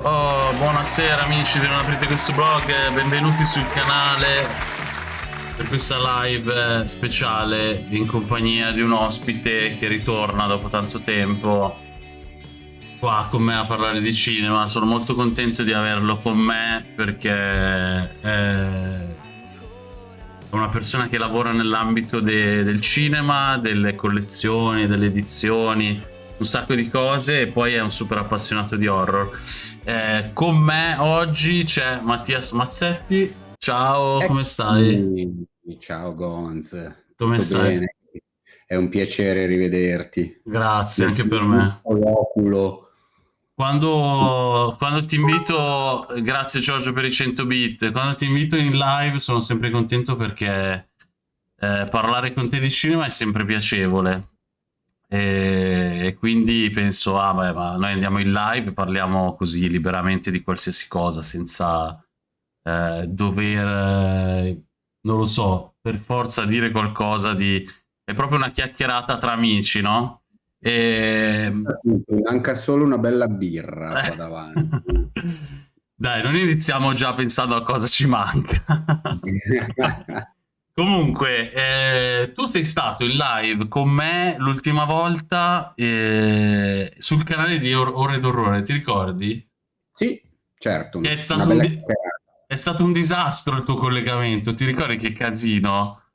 Oh, buonasera amici Non aprite questo blog, benvenuti sul canale per questa live speciale in compagnia di un ospite che ritorna dopo tanto tempo qua con me a parlare di cinema. Sono molto contento di averlo con me perché è una persona che lavora nell'ambito de del cinema, delle collezioni, delle edizioni, un sacco di cose e poi è un super appassionato di horror. Eh, con me oggi c'è Mattias Mazzetti. Ciao, come stai? Ciao Gonz. Come Tutto stai? Bene. È un piacere rivederti. Grazie, anche per me. Quando, quando, ti invito, grazie Giorgio per i 100 bit, quando ti invito in live sono sempre contento perché eh, parlare con te di cinema è sempre piacevole e, quindi penso, ah beh, ma noi andiamo in live parliamo così liberamente di qualsiasi cosa senza eh, dover, eh, non lo so, per forza dire qualcosa di... è proprio una chiacchierata tra amici, no? E... Manca solo una bella birra qua davanti. Dai, non iniziamo già pensando a cosa ci manca. Comunque, eh, tu sei stato in live con me l'ultima volta eh, sul canale di Or Ore d'Orrore, ti ricordi? Sì, certo. È stato, è stato un disastro il tuo collegamento, ti ricordi che casino?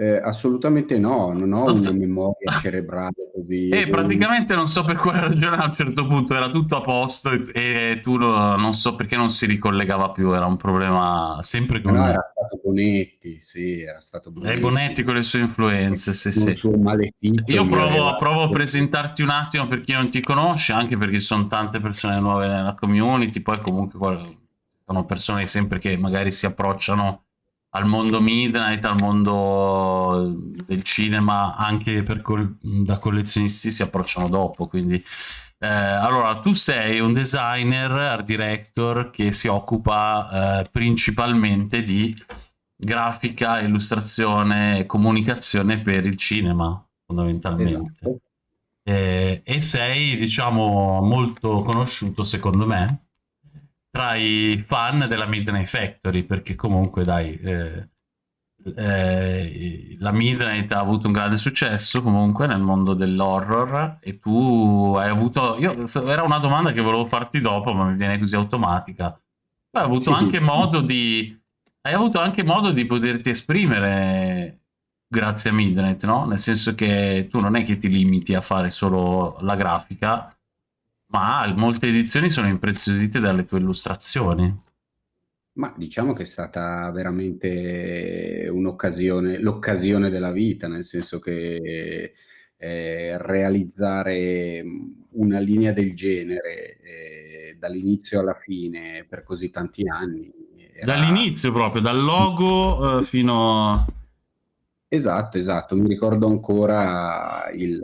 Eh, assolutamente no, non ho una memoria cerebrale così. E praticamente non so per quale ragione a un certo punto era tutto a posto e, e tu lo, non so perché non si ricollegava più, era un problema sempre con... No, era stato Bonetti, sì, era stato Bonetti. E Bonetti con le sue influenze, sì, sì. Io provo, provo a presentarti un attimo per chi non ti conosce, anche perché sono tante persone nuove nella community, poi comunque sono persone sempre che magari si approcciano al mondo Midnight, al mondo del cinema, anche col da collezionisti si approcciano dopo, quindi... Eh, allora, tu sei un designer, art director che si occupa eh, principalmente di grafica, illustrazione e comunicazione per il cinema, fondamentalmente. Esatto. Eh, e sei, diciamo, molto conosciuto, secondo me, tra i fan della Midnight Factory, perché comunque dai, eh, eh, la Midnight ha avuto un grande successo comunque nel mondo dell'horror e tu hai avuto, io, era una domanda che volevo farti dopo, ma mi viene così automatica, hai avuto sì. anche modo di, hai avuto anche modo di poterti esprimere grazie a Midnight, no? Nel senso che tu non è che ti limiti a fare solo la grafica, ma molte edizioni sono impreziosite dalle tue illustrazioni. Ma diciamo che è stata veramente un'occasione, l'occasione della vita, nel senso che eh, realizzare una linea del genere eh, dall'inizio alla fine per così tanti anni. Era... Dall'inizio proprio, dal logo eh, fino a... Esatto, esatto. Mi ricordo ancora il,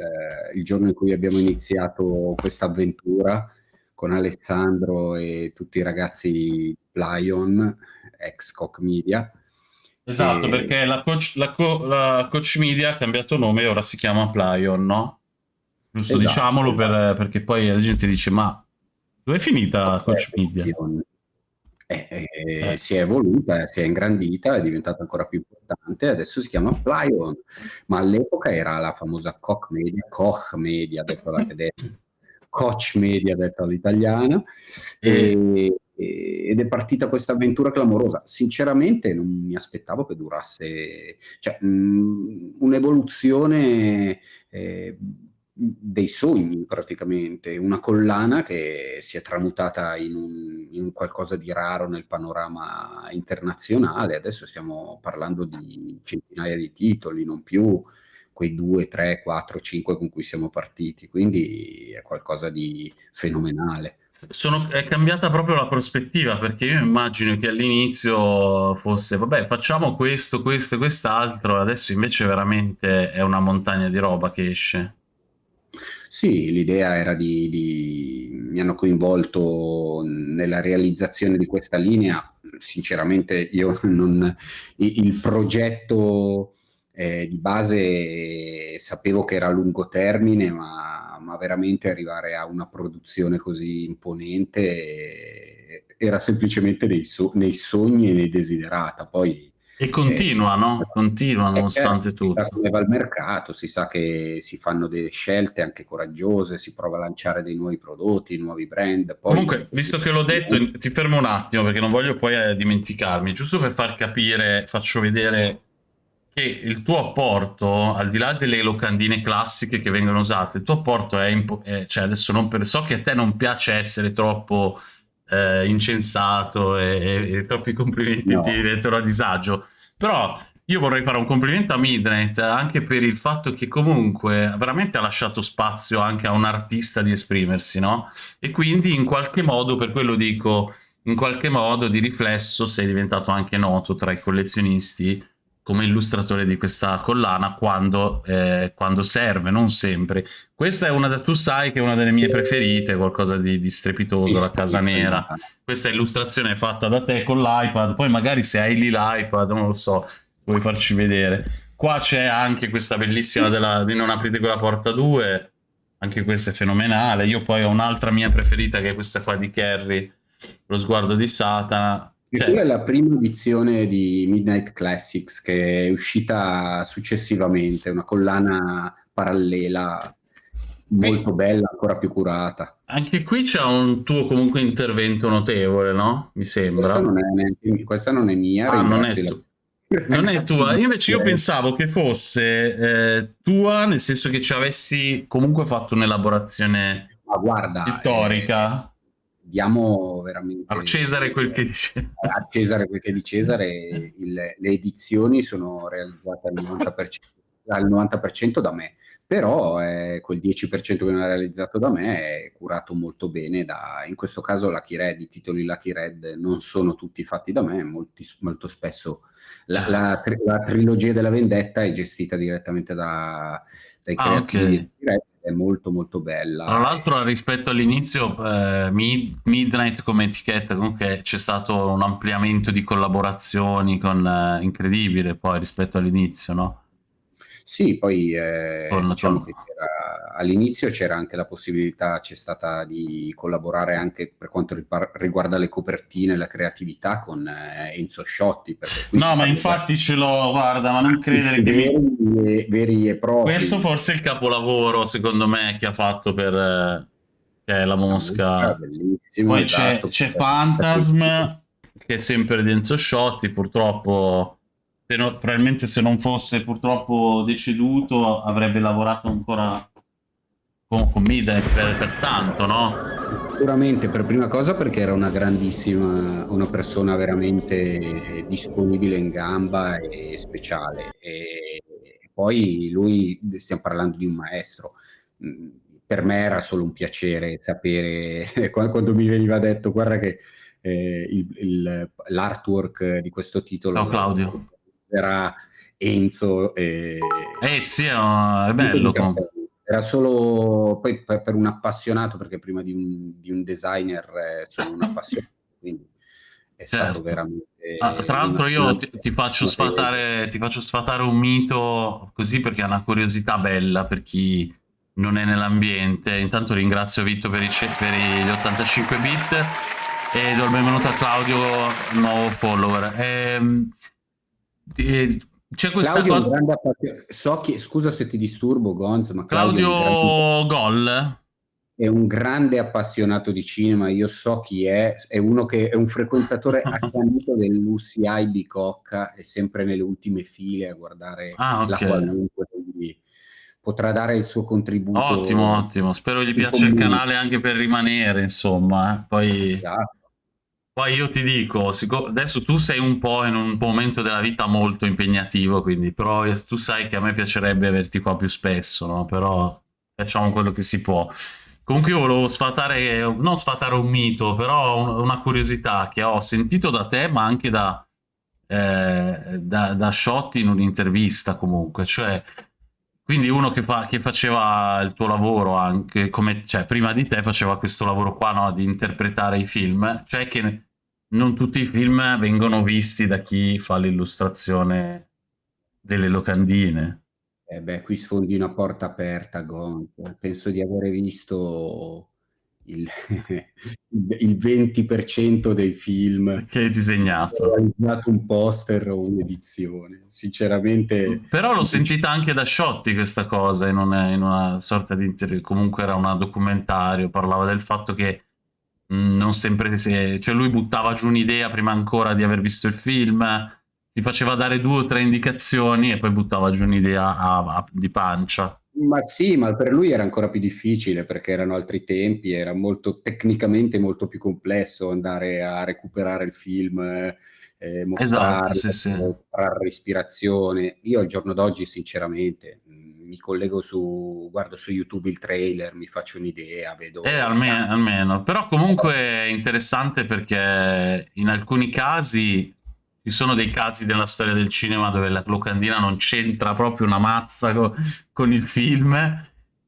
il giorno in cui abbiamo iniziato questa avventura con Alessandro e tutti i ragazzi di Plyon, ex Coach Media. Esatto, e... perché la coach, la, co la coach, Media ha cambiato nome e ora si chiama Plyon, no? Giusto, esatto, diciamolo esatto. Per, perché poi la gente dice, ma dove è finita Coach Media? Eh, eh, eh. Si è evoluta, si è ingrandita, è diventata ancora più importante, adesso si chiama Plyon, ma all'epoca era la famosa Koch Media, Koch Media, detto alla tedesca, Koch Media, detto all'italiana, e, ed è partita questa avventura clamorosa. Sinceramente non mi aspettavo che durasse, cioè un'evoluzione eh, dei sogni praticamente, una collana che si è tramutata in un, in qualcosa di raro nel panorama internazionale, adesso stiamo parlando di centinaia di titoli, non più quei due, tre, quattro, cinque con cui siamo partiti, quindi è qualcosa di fenomenale. Sono, è cambiata proprio la prospettiva, perché io immagino che all'inizio fosse, vabbè, facciamo questo, questo e quest'altro, adesso invece veramente è una montagna di roba che esce. Sì, l'idea era di, di, mi hanno coinvolto nella realizzazione di questa linea. Sinceramente, io non, il progetto eh, di base sapevo che era a lungo termine, ma ma veramente arrivare a una produzione così imponente era semplicemente nei, so nei sogni e nei desiderata. Poi e continua, eh, no? Continua nonostante certo, tutto. Si va al mercato, si sa che si fanno delle scelte anche coraggiose, si prova a lanciare dei nuovi prodotti, nuovi brand. Poi... Comunque, visto che l'ho detto, ti fermo un attimo perché non voglio poi eh, dimenticarmi. Giusto per far capire, faccio vedere che il tuo apporto, al di là delle locandine classiche che vengono usate, il tuo apporto è, è cioè adesso non per, so che a te non piace essere troppo eh, incensato e, e, e, troppi complimenti no. ti mettono a disagio. Però io vorrei fare un complimento a Midnight anche per il fatto che comunque veramente ha lasciato spazio anche a un artista di esprimersi, no? E quindi in qualche modo, per quello dico, in qualche modo di riflesso sei diventato anche noto tra i collezionisti come illustratore di questa collana quando, eh, quando, serve, non sempre. Questa è una, da, tu sai che è una delle mie preferite, qualcosa di, di strepitoso, la casa nera. Questa illustrazione fatta da te con l'iPad, poi magari se hai lì l'iPad, non lo so, vuoi farci vedere. Qua c'è anche questa bellissima della, di Non aprite quella porta 2, anche questa è fenomenale. Io poi ho un'altra mia preferita che è questa qua di Kerry, Lo sguardo di Satana, quella è la prima edizione di Midnight Classics che è uscita successivamente, una collana parallela molto bella, ancora più curata. Anche qui c'è un tuo comunque intervento notevole, no? Mi sembra. Questa non è, neanche, questa non è mia. Ah, non è, tu. non è tua. Io invece io pensavo che fosse eh, tua, nel senso che ci avessi comunque fatto un'elaborazione storica. Eh, diamo veramente a Cesare quel che dice a Cesare quel che di Cesare il, le edizioni sono realizzate al 90%, al 90% da me però eh, quel 10% che non è realizzato da me è curato molto bene da, in questo caso Lucky Red, i titoli Lucky Red non sono tutti fatti da me, molti, molto spesso la, la, la, trilogia della vendetta è gestita direttamente da, dai ah, creativi okay. È molto molto bella. Tra l'altro rispetto all'inizio eh, Mid Midnight come etichetta comunque c'è stato un ampliamento di collaborazioni con, eh, incredibile poi rispetto all'inizio, no? Sì, poi eh, con, diciamo con... all'inizio c'era anche la possibilità, c'è stata di collaborare anche per quanto riguarda le copertine e la creatività con eh, Enzo Sciotti. No, ma infatti ce l'ho, guarda, ma non credere che veri, mi... veri e propri. Questo forse è il capolavoro, secondo me, che ha fatto per... Eh, che è la mosca. Poi esatto, c'è, c'è Phantasm, che è sempre di Enzo Sciotti, purtroppo se no, probabilmente se non fosse purtroppo deceduto avrebbe lavorato ancora con, con me per, per tanto, no? Sicuramente, per prima cosa perché era una grandissima, una persona veramente disponibile in gamba e speciale. E poi lui, stiamo parlando di un maestro, mm, per me era solo un piacere sapere, quando mi veniva detto, guarda che eh, l'artwork di questo titolo... Ciao Claudio era Enzo. E... Eh sì, è bello. Era solo poi per, un appassionato, perché prima di un, di un designer eh, sono un appassionato, quindi è certo. stato veramente... Ah, tra l'altro io ti, ti, faccio sfatare, ti faccio sfatare un mito così perché è una curiosità bella per chi non è nell'ambiente. Intanto ringrazio Vitto per, i, per gli 85 bit e do il benvenuto a Claudio, nuovo follower. Ehm, eh, c'è questa Claudio cosa... so che, scusa se ti disturbo Gonz, ma Claudio, Claudio Gol è un grande appassionato di cinema, io so chi è, è uno che è un frequentatore accanito dell'UCI Bicocca, è sempre nelle ultime file a guardare ah, okay. la qualunque, quindi potrà dare il suo contributo. Ottimo, ottimo, spero gli piaccia il canale anche per rimanere, insomma, eh. poi... Esatto poi io ti dico, adesso tu sei un po' in un momento della vita molto impegnativo, quindi però tu sai che a me piacerebbe averti qua più spesso, no? Però facciamo quello che si può. Comunque io volevo sfatare, non sfatare un mito, però una curiosità che ho sentito da te, ma anche da, eh, da, da Sciotti in un'intervista comunque, cioè quindi uno che, fa, che, faceva il tuo lavoro anche, come, cioè prima di te faceva questo lavoro qua, no, di interpretare i film, cioè che non tutti i film vengono visti da chi fa l'illustrazione delle locandine. Eh beh, qui sfondi una porta aperta, Gonz. Penso di avere visto il il 20% dei film che hai disegnato. realizzato un poster o un'edizione. Sinceramente Però l'ho sentita anche da Sciotti questa cosa in una, in una sorta di intervista, comunque era un documentario, parlava del fatto che mh, non sempre se, cioè lui buttava giù un'idea prima ancora di aver visto il film, ti faceva dare due o tre indicazioni e poi buttava giù un'idea di pancia. Ma sì, ma per lui era ancora più difficile perché erano altri tempi, era molto tecnicamente molto più complesso andare a recuperare il film, eh, mostrare, esatto, sì, sì. mostrare respirazione. Io al giorno d'oggi, sinceramente, mi collego su, guardo su YouTube il trailer, mi faccio un'idea, vedo... Eh, almeno, almeno, però comunque è interessante perché in alcuni casi ci sono dei casi della storia del cinema dove la locandina non c'entra proprio una mazza co con il film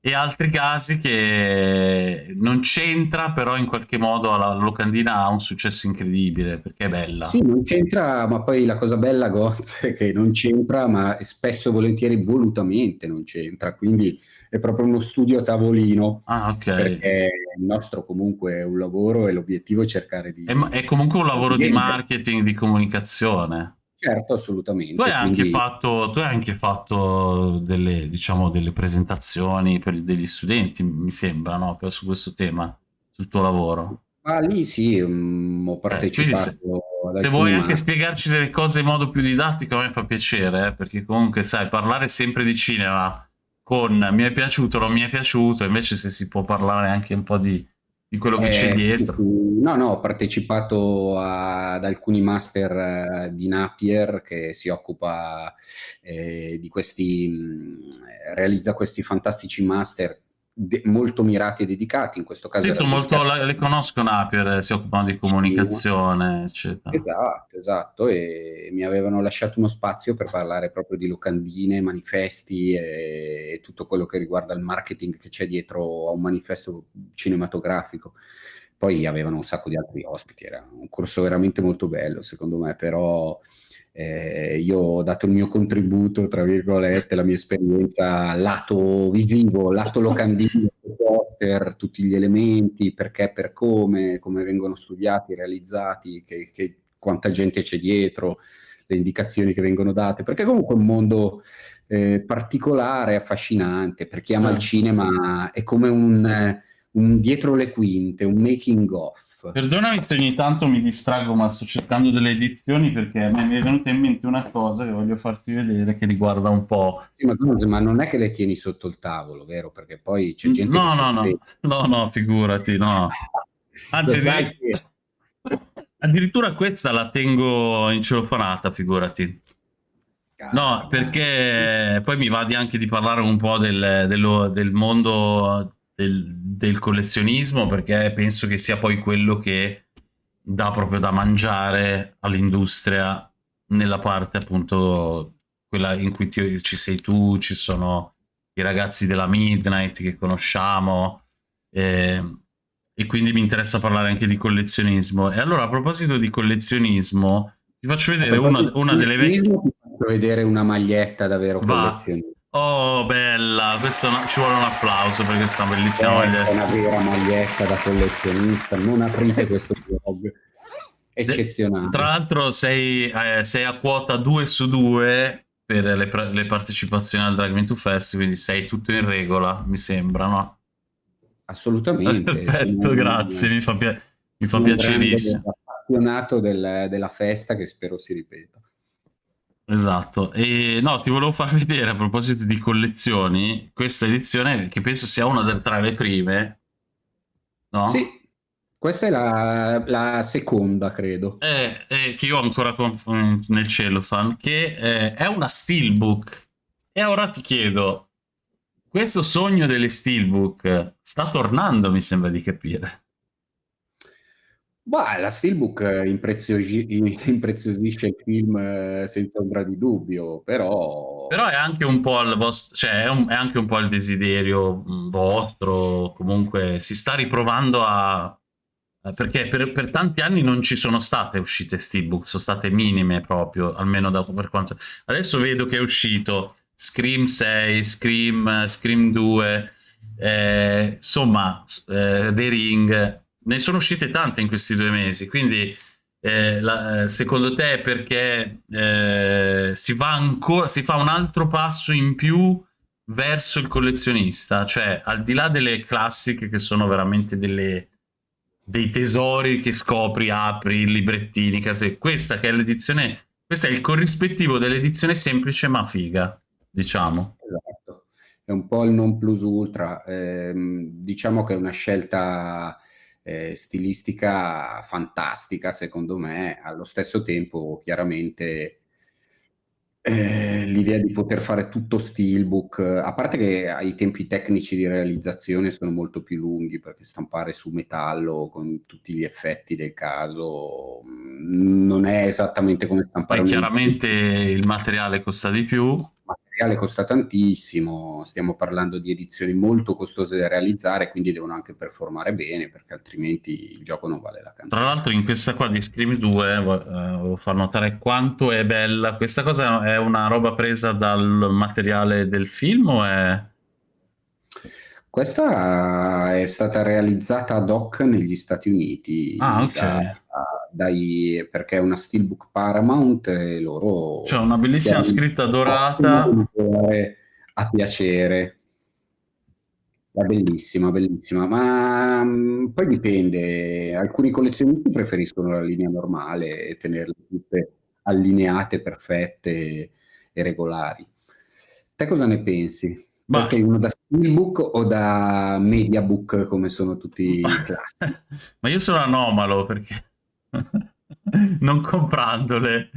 e altri casi che non c'entra però in qualche modo la locandina ha un successo incredibile perché è bella. Sì non c'entra ma poi la cosa bella Goth è che non c'entra ma spesso e volentieri volutamente non c'entra quindi è proprio uno studio a tavolino. Ah, ok. Perché il nostro comunque è un lavoro e l'obiettivo è cercare di... È, è comunque un lavoro di marketing, di comunicazione. Certo, assolutamente. Tu hai, quindi... anche, fatto, tu hai anche fatto delle, diciamo, delle presentazioni per degli studenti, mi sembra, no? su questo tema, sul tuo lavoro. Ah, lì sì, um, ho partecipato. Eh, se, se vuoi anche spiegarci delle cose in modo più didattico, a me fa piacere, eh, perché comunque, sai, parlare sempre di cinema con mi è piaciuto, non mi è piaciuto, invece se si può parlare anche un po' di, di quello che eh, c'è dietro. No, no, ho partecipato a, ad alcuni master uh, di Napier che si occupa eh, di questi, mh, realizza questi fantastici master molto mirati e dedicati, in questo caso. Sì, sono molto, le conosco Napier, si occupano di comunicazione, eccetera. Esatto, esatto, e mi avevano lasciato uno spazio per parlare proprio di locandine, manifesti e, e tutto quello che riguarda il marketing che c'è dietro a un manifesto cinematografico. Poi avevano un sacco di altri ospiti, era un corso veramente molto bello secondo me, però eh, io ho dato il mio contributo, tra virgolette, la mia esperienza lato visivo, lato locandino, poster, tutti gli elementi, perché, per come, come vengono studiati, realizzati, che, che, quanta gente c'è dietro, le indicazioni che vengono date, perché comunque è un mondo eh, particolare, affascinante, per chi ama il mm. cinema è come un, un dietro le quinte, un making of Perdonami se ogni tanto mi distraggo, ma sto cercando delle edizioni perché a me mi è venuta in mente una cosa che voglio farti vedere che riguarda un po'. Sì, ma, ma non è che le tieni sotto il tavolo, vero? Perché poi c'è gente no, che... No, no, no, no, figurati, no. Anzi, sai che... addirittura questa la tengo in celofanata, figurati. No, perché poi mi va di anche di parlare un po' del, dello, del mondo del, del, collezionismo perché penso che sia poi quello che dà proprio da mangiare all'industria nella parte appunto quella in cui ti, ci sei tu, ci sono i ragazzi della Midnight che conosciamo e, e quindi mi interessa parlare anche di collezionismo. E allora a proposito di collezionismo ti faccio vedere una, una delle vecchie... Ti faccio vedere una maglietta davvero collezionista. Oh, bella, questo no, ci vuole un applauso per questa bellissima eh, maglietta. È una vera maglietta da collezionista, non aprite questo blog. Eccezionale. Tra l'altro sei, eh, sei, a quota 2 su 2 per le, le partecipazioni al Drag Me to Fest, quindi sei tutto in regola, mi sembra, no? Assolutamente. Perfetto, grazie, mi fa, pia mi fa piacerissimo. appassionato del, della festa che spero si ripeta. Esatto, e no, ti volevo far vedere a proposito di collezioni, questa edizione che penso sia una delle tra le prime, no? Sì, questa è la, la seconda, credo. Eh, eh, che io ho ancora con, nel cellophane, che eh, è una steelbook. E ora ti chiedo, questo sogno delle steelbook sta tornando, mi sembra di capire. Bah, la Steelbook impreziosisce il film eh, senza ombra di dubbio, però... Però è anche un po' il vostro, cioè è, un, è anche un po' il desiderio mm, vostro, comunque si sta riprovando a... Perché per, per tanti anni non ci sono state uscite Steelbook, sono state minime proprio, almeno da, per quanto... Adesso vedo che è uscito Scream 6, Scream, Scream 2, eh, insomma, eh, The Ring, ne sono uscite tante in questi due mesi, quindi eh, la, secondo te perché eh, si, va ancora, si fa un altro passo in più verso il collezionista? Cioè, al di là delle classiche che sono veramente delle, dei tesori che scopri, apri, librettini, questa che è l'edizione, questo è il corrispettivo dell'edizione semplice ma figa, diciamo. Esatto, è un po' il non plus ultra, eh, diciamo che è una scelta eh, stilistica fantastica, secondo me, allo stesso tempo chiaramente eh, l'idea di poter fare tutto steelbook, a parte che i tempi tecnici di realizzazione sono molto più lunghi, perché stampare su metallo con tutti gli effetti del caso mm, non è esattamente come stampare... Poi chiaramente il materiale costa di più materiale costa tantissimo, stiamo parlando di edizioni molto costose da realizzare, quindi devono anche performare bene, perché altrimenti il gioco non vale la cantata. Tra l'altro in questa qua di Scream 2 eh, volevo far notare quanto è bella. Questa cosa è una roba presa dal materiale del film o è... Questa è stata realizzata ad hoc negli Stati Uniti. Ah, ok. Da, dai, perché è una Steelbook Paramount e loro... C'è una bellissima scritta dorata. A piacere. È bellissima, bellissima, ma um, poi dipende. Alcuni collezionisti preferiscono la linea normale e tenerle tutte allineate, perfette e regolari. Te cosa ne pensi? Ma... Sei uno da Steelbook o da Mediabook come sono tutti i classi? Ma io sono anomalo perché non comprandole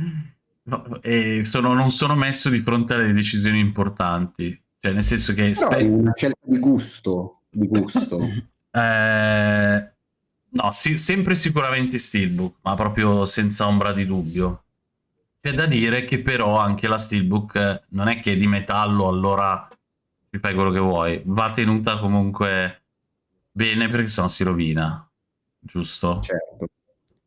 e sono, non sono messo di fronte alle decisioni importanti. Cioè, nel senso che... Però è una scelta di gusto. Di gusto. eh, no, sì, sempre sicuramente Steelbook, ma proprio senza ombra di dubbio. C'è da dire che però anche la Steelbook non è che è di metallo, allora ti fai quello che vuoi. Va tenuta comunque bene perché sennò si rovina. Giusto? Certo.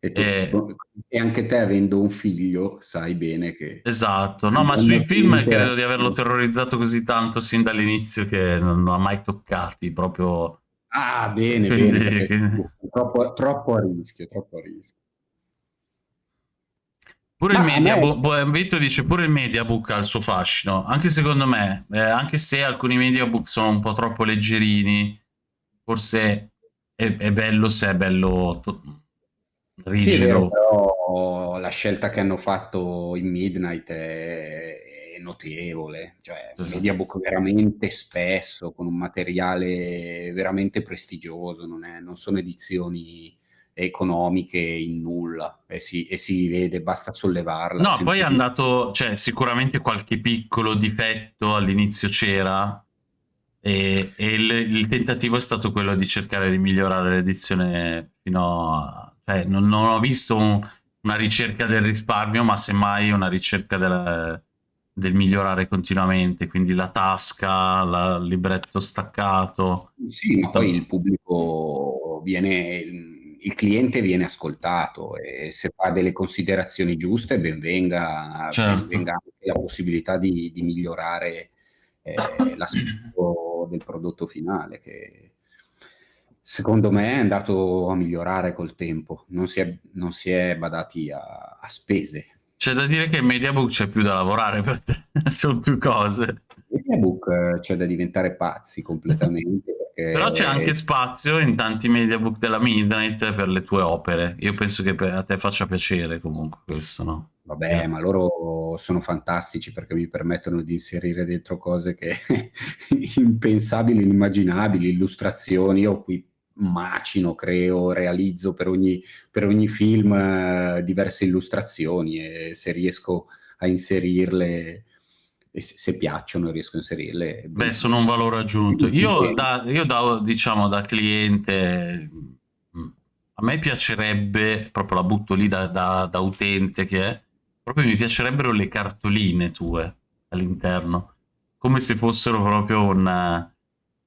E, tu, e, e, anche te avendo un figlio sai bene che... Esatto, no ma sui film credo di averlo terrorizzato così tanto sin dall'inizio che non, non ha mai toccati proprio... Ah bene, Quindi, bene, che... troppo, troppo a rischio, troppo a rischio. Pure Ma il Mediabook, me... Vito dice pure il Mediabook ha il suo fascino, anche secondo me, eh, anche se alcuni Mediabook sono un po' troppo leggerini, forse è, è bello se è bello rigido. Sì, vero, però la scelta che hanno fatto in Midnight è, è notevole, cioè esatto. Mediabook veramente spesso, con un materiale veramente prestigioso, non, è, non sono edizioni economiche in nulla e si, e si vede, basta sollevarla. No, poi è andato, cioè sicuramente qualche piccolo difetto all'inizio c'era e, e il, il, tentativo è stato quello di cercare di migliorare l'edizione fino a cioè, non, non, ho visto un, una ricerca del risparmio, ma semmai una ricerca del, del migliorare continuamente, quindi la tasca, la, il libretto staccato. Sì, ma poi il pubblico viene, il cliente viene ascoltato e se fa delle considerazioni giuste, ben venga, certo. ben venga anche la possibilità di, di migliorare eh, l'aspetto del prodotto finale che Secondo me è andato a migliorare col tempo, non si è, non si è badati a, a spese. C'è da dire che il Mediabook c'è più da lavorare per te, sono più cose. Il Mediabook eh, c'è da diventare pazzi completamente. Però c'è anche spazio in tanti Mediabook della Midnight per le tue opere. Io penso che a te faccia piacere comunque questo, no? Vabbè, eh. ma loro sono fantastici perché mi permettono di inserire dentro cose che impensabili, inimmaginabili, illustrazioni. Io qui macino, creo, realizzo per ogni, per ogni film eh, diverse illustrazioni e se riesco a inserirle e se, se piacciono riesco a inserirle. Beh, sono un valore aggiunto. Io da, io da, diciamo, da cliente, mm, a me piacerebbe, proprio la butto lì da, da, da utente che è, proprio mi piacerebbero le cartoline tue all'interno, come se fossero proprio un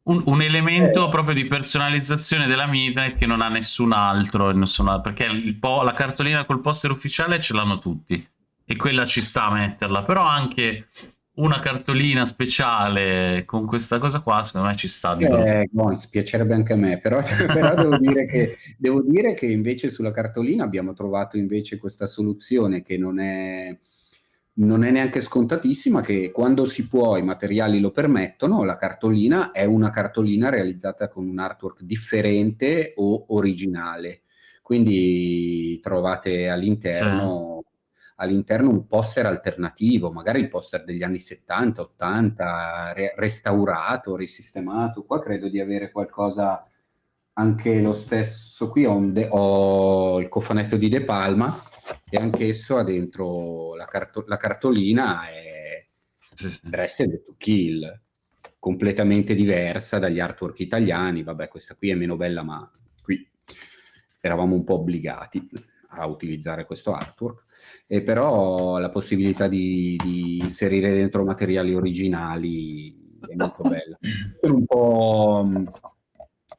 un, un elemento eh. proprio di personalizzazione della Midnight che non ha nessun altro, nessun perché la cartolina col poster ufficiale ce l'hanno tutti e quella ci sta a metterla, però anche una cartolina speciale con questa cosa qua, secondo me ci sta. Eh, Gons, piacerebbe anche a me, però, però devo, dire che, devo, dire che, invece sulla cartolina abbiamo trovato invece questa soluzione che non è, non è neanche scontatissima, che quando si può, i materiali lo permettono, la cartolina è una cartolina realizzata con un artwork differente o originale. Quindi trovate all'interno... Sì all'interno un poster alternativo, magari il poster degli anni 70, 80, re- restaurato, risistemato. Qua credo di avere qualcosa anche lo stesso. Qui ho, ho il cofanetto di De Palma e anch'esso ha dentro la, carto- la cartolina e sì, sì. Dressed to Kill, completamente diversa dagli artwork italiani. Vabbè, questa qui è meno bella, ma qui eravamo un po' obbligati a utilizzare questo artwork e però la possibilità di, di inserire dentro materiali originali è molto bella. Sono un po'...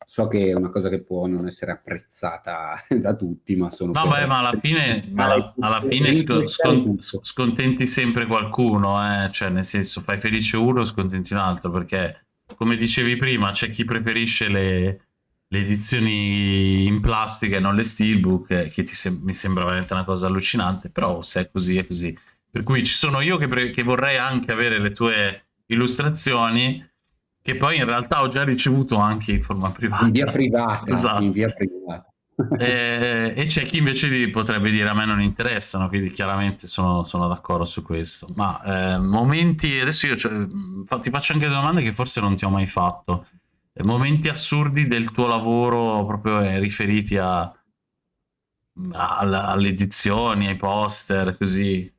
So che è una cosa che può non essere apprezzata da tutti, ma sono... No, beh, ma alla fine, alla, alla fine scont scontenti sempre qualcuno, eh? cioè nel senso fai felice uno, scontenti un altro, perché come dicevi prima c'è chi preferisce le, le edizioni in plastica e non le steelbook, eh, che sem mi sembra veramente una cosa allucinante, però se è così è così. Per cui ci sono io che, che vorrei anche avere le tue illustrazioni, che poi in realtà ho già ricevuto anche in forma privata. In via privata. Esatto. In via privata. e, e c'è chi invece potrebbe dire a me non interessano, quindi chiaramente sono, sono d'accordo su questo. Ma eh, momenti, adesso io cioè, ti faccio anche domande che forse non ti ho mai fatto momenti assurdi del tuo lavoro proprio eh, riferiti a, a, alle edizioni, ai poster, così?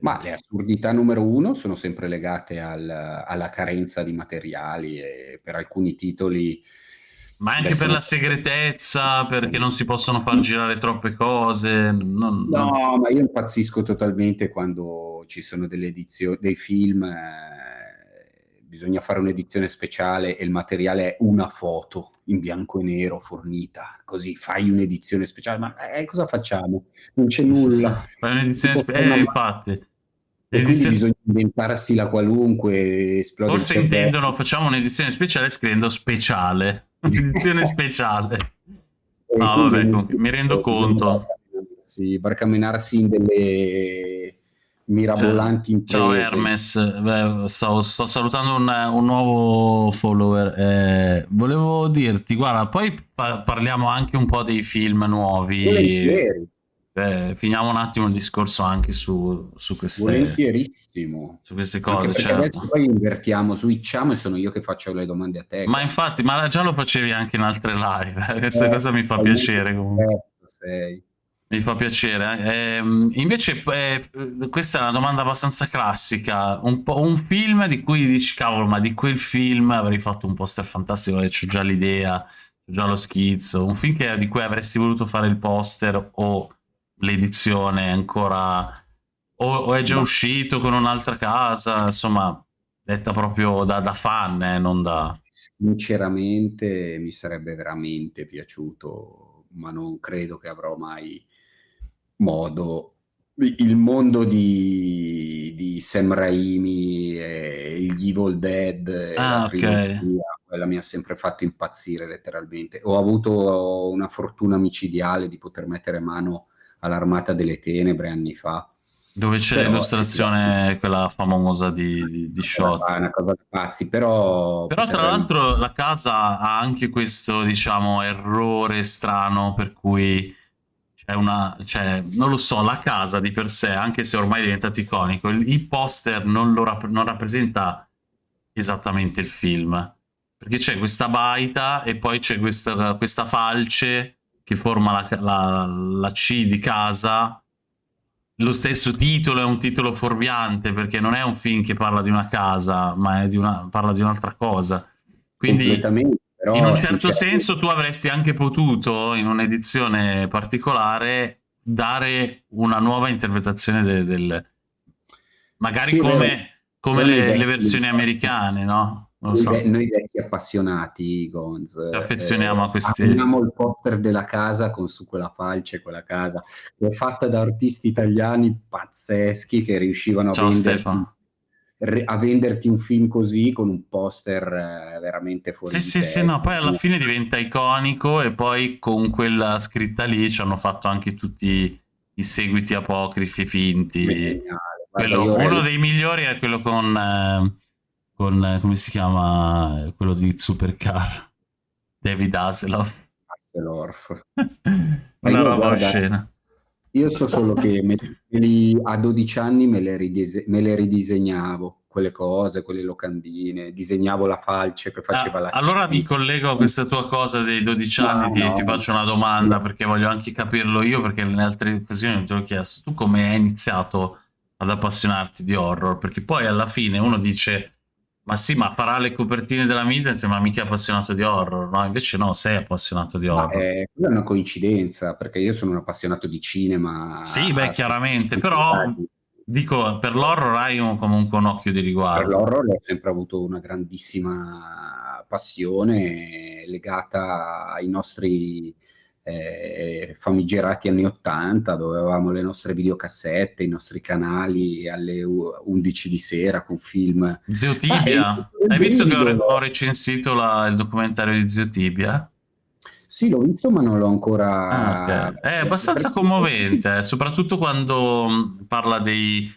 Ma le assurdità numero uno sono sempre legate al, alla carenza di materiali e per alcuni titoli... Ma anche per la segretezza, perché non si possono far girare troppe cose. Non, no, non... ma io impazzisco totalmente quando ci sono delle edizioni, dei film eh, bisogna fare un'edizione speciale e il materiale è una foto in bianco e nero fornita, così fai un'edizione speciale, ma eh, cosa facciamo? Non c'è nulla. Sì. Fai un'edizione speciale, eh, infatti. E quindi bisogna inventarsi la qualunque, Forse intendono, facciamo un'edizione speciale scrivendo speciale, un'edizione speciale. No, vabbè, mi rendo conto. Sì, barcamenarsi in delle mirabolanti imprese. Ciao Hermes, Beh, sto, sto, salutando un, un, nuovo follower. Eh, volevo dirti, guarda, poi pa parliamo anche un po' dei film nuovi. Volentieri. Eh, finiamo un attimo il discorso anche su, su queste Volentierissimo. Su queste cose, certo. Poi invertiamo, switchiamo e sono io che faccio le domande a te. Ma infatti, ma già lo facevi anche in altre live. Questa eh, cosa mi fa piacere comunque. Sei. Mi fa piacere. Eh, invece, eh, questa è una domanda abbastanza classica. Un, un, film di cui dici, cavolo, ma di quel film avrei fatto un poster fantastico, ho già l'idea, ho già lo schizzo. Un film che, di cui avresti voluto fare il poster o l'edizione ancora... O, o, è già ma... uscito con un'altra casa, insomma, detta proprio da, da fan, eh, non da... Sinceramente mi sarebbe veramente piaciuto, ma non credo che avrò mai modo. Il mondo di, di Sam Raimi e gli Evil Dead ah, okay. quella mi ha sempre fatto impazzire letteralmente. Ho avuto una fortuna micidiale di poter mettere mano all'Armata delle Tenebre anni fa. Dove c'è l'illustrazione quella famosa di, di, di Shot? è una cosa da pazzi però però tra l'altro la casa ha anche questo diciamo errore strano per cui è una, cioè, non lo so, la casa di per sé, anche se ormai è diventato iconico, il, il poster non, rap non rappresenta esattamente il film, perché c'è questa baita e poi c'è questa, questa, falce che forma la, la, la C di casa, lo stesso titolo è un titolo fuorviante perché non è un film che parla di una casa, ma di una, parla di un'altra cosa. Quindi però in un certo senso tu avresti anche potuto, in un'edizione particolare, dare una nuova interpretazione del... del... magari sì, come, come le, le, versioni americane, no? Noi, so. noi, vecchi appassionati, Gonz, ci affezioniamo eh, a questi. Abbiamo il poster della casa con su quella falce, quella casa, che è fatta da artisti italiani pazzeschi che riuscivano a Ciao, Stefano a venderti un film così con un poster eh, veramente fuori sì, sì, sì, no, poi alla fine diventa iconico e poi con quella scritta lì ci hanno fatto anche tutti i seguiti apocrifi finti. Quello, uno dei migliori è quello con, eh, con, eh, come si chiama, quello di Supercar, David Hasselhoff. Hasselhoff. Una roba oscena. Io so solo che me, me a 12 anni me le, ridise, me le, ridisegnavo, quelle cose, quelle locandine, disegnavo la falce che faceva ah, la Allora mi collego a questa tua cosa dei 12 anni, no, ti, no. ti, faccio una domanda perché voglio anche capirlo io, perché nelle altre occasioni ti ho chiesto, tu come hai iniziato ad appassionarti di horror? Perché poi alla fine uno dice ma sì, ma farà le copertine della Midlands, ma mica è appassionato di horror, no? Invece no, sei appassionato di horror. È, quella è una coincidenza, perché io sono un appassionato di cinema. Sì, beh, chiaramente, però dico, per l'horror hai un, comunque un occhio di riguardo. Per l'horror ho sempre avuto una grandissima passione legata ai nostri eh, famigerati anni 80 dove avevamo le nostre videocassette, i nostri canali alle 11 di sera con film. Zio Tibia, ah, hai visto che ho, ho recensito la, il documentario di Zio Tibia? Sì, l'ho visto, ma non l'ho ancora. Ah, okay. È abbastanza commovente, eh, soprattutto quando mm, parla dei,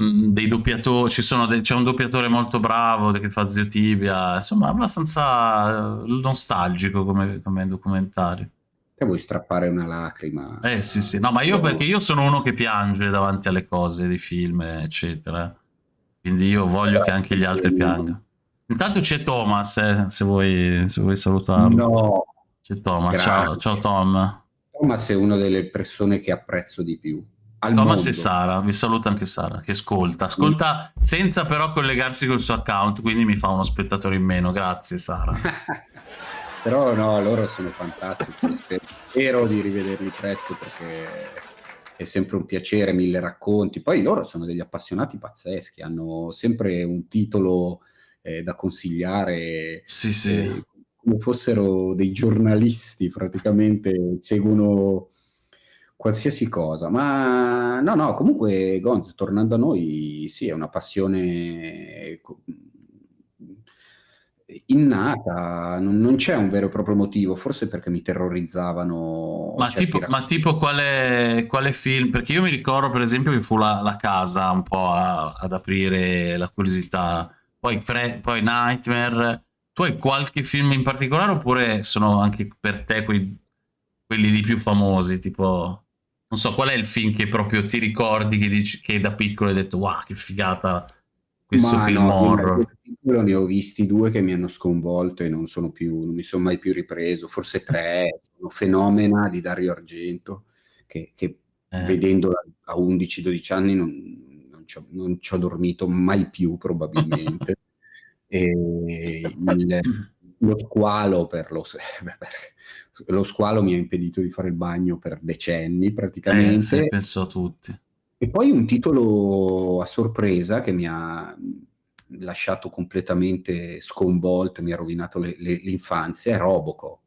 mm, dei doppiatori. c'è un doppiatore molto bravo che fa Zio Tibia, insomma, abbastanza eh, nostalgico come, come documentario. Te vuoi strappare una lacrima? Eh sì, sì. No, ma io perché io sono uno che piange davanti alle cose, dei film, eccetera. Quindi io voglio che anche gli altri piangano. Intanto c'è Thomas, eh, se, vuoi, se vuoi salutarlo. No. C'è Thomas, ciao, ciao Tom. Thomas è una delle persone che apprezzo di più. Thomas mondo. e Sara, vi saluta anche Sara che ascolta, ascolta senza però collegarsi col suo account, quindi mi fa uno spettatore in meno, grazie Sara. Però no, loro sono fantastici, spero di rivederli presto perché è sempre un piacere, mille racconti. Poi loro sono degli appassionati pazzeschi, hanno sempre un titolo eh, da consigliare. Sì, sì. Eh, come fossero dei giornalisti, praticamente seguono qualsiasi cosa. Ma no, no, comunque Gonz, tornando a noi, sì, è una passione innata, non, non, c'è un vero e proprio motivo, forse perché mi terrorizzavano. Ma tipo, ma tipo quale, quale, film? Perché io mi ricordo per esempio che fu la, la casa un po' a, ad aprire la curiosità, poi, Fre poi Nightmare. Tu hai qualche film in particolare oppure sono anche per te quei, quelli di più famosi? Tipo, non so, qual è il film che proprio ti ricordi che, dici, che da piccolo hai detto wow che figata questo Ma film no, horror? piccolo ne ho visti due che mi hanno sconvolto e non, sono più, non mi sono mai più ripreso, forse tre, sono Fenomena di Dario Argento, che, che eh. vedendola a 11-12 anni non, non, ci ho, non, ci ho, dormito mai più probabilmente. il, lo squalo per lo, lo squalo mi ha impedito di fare il bagno per decenni praticamente. Eh, penso a tutti. E poi un titolo a sorpresa che mi ha lasciato completamente sconvolto, mi ha rovinato l'infanzia, è Robocop.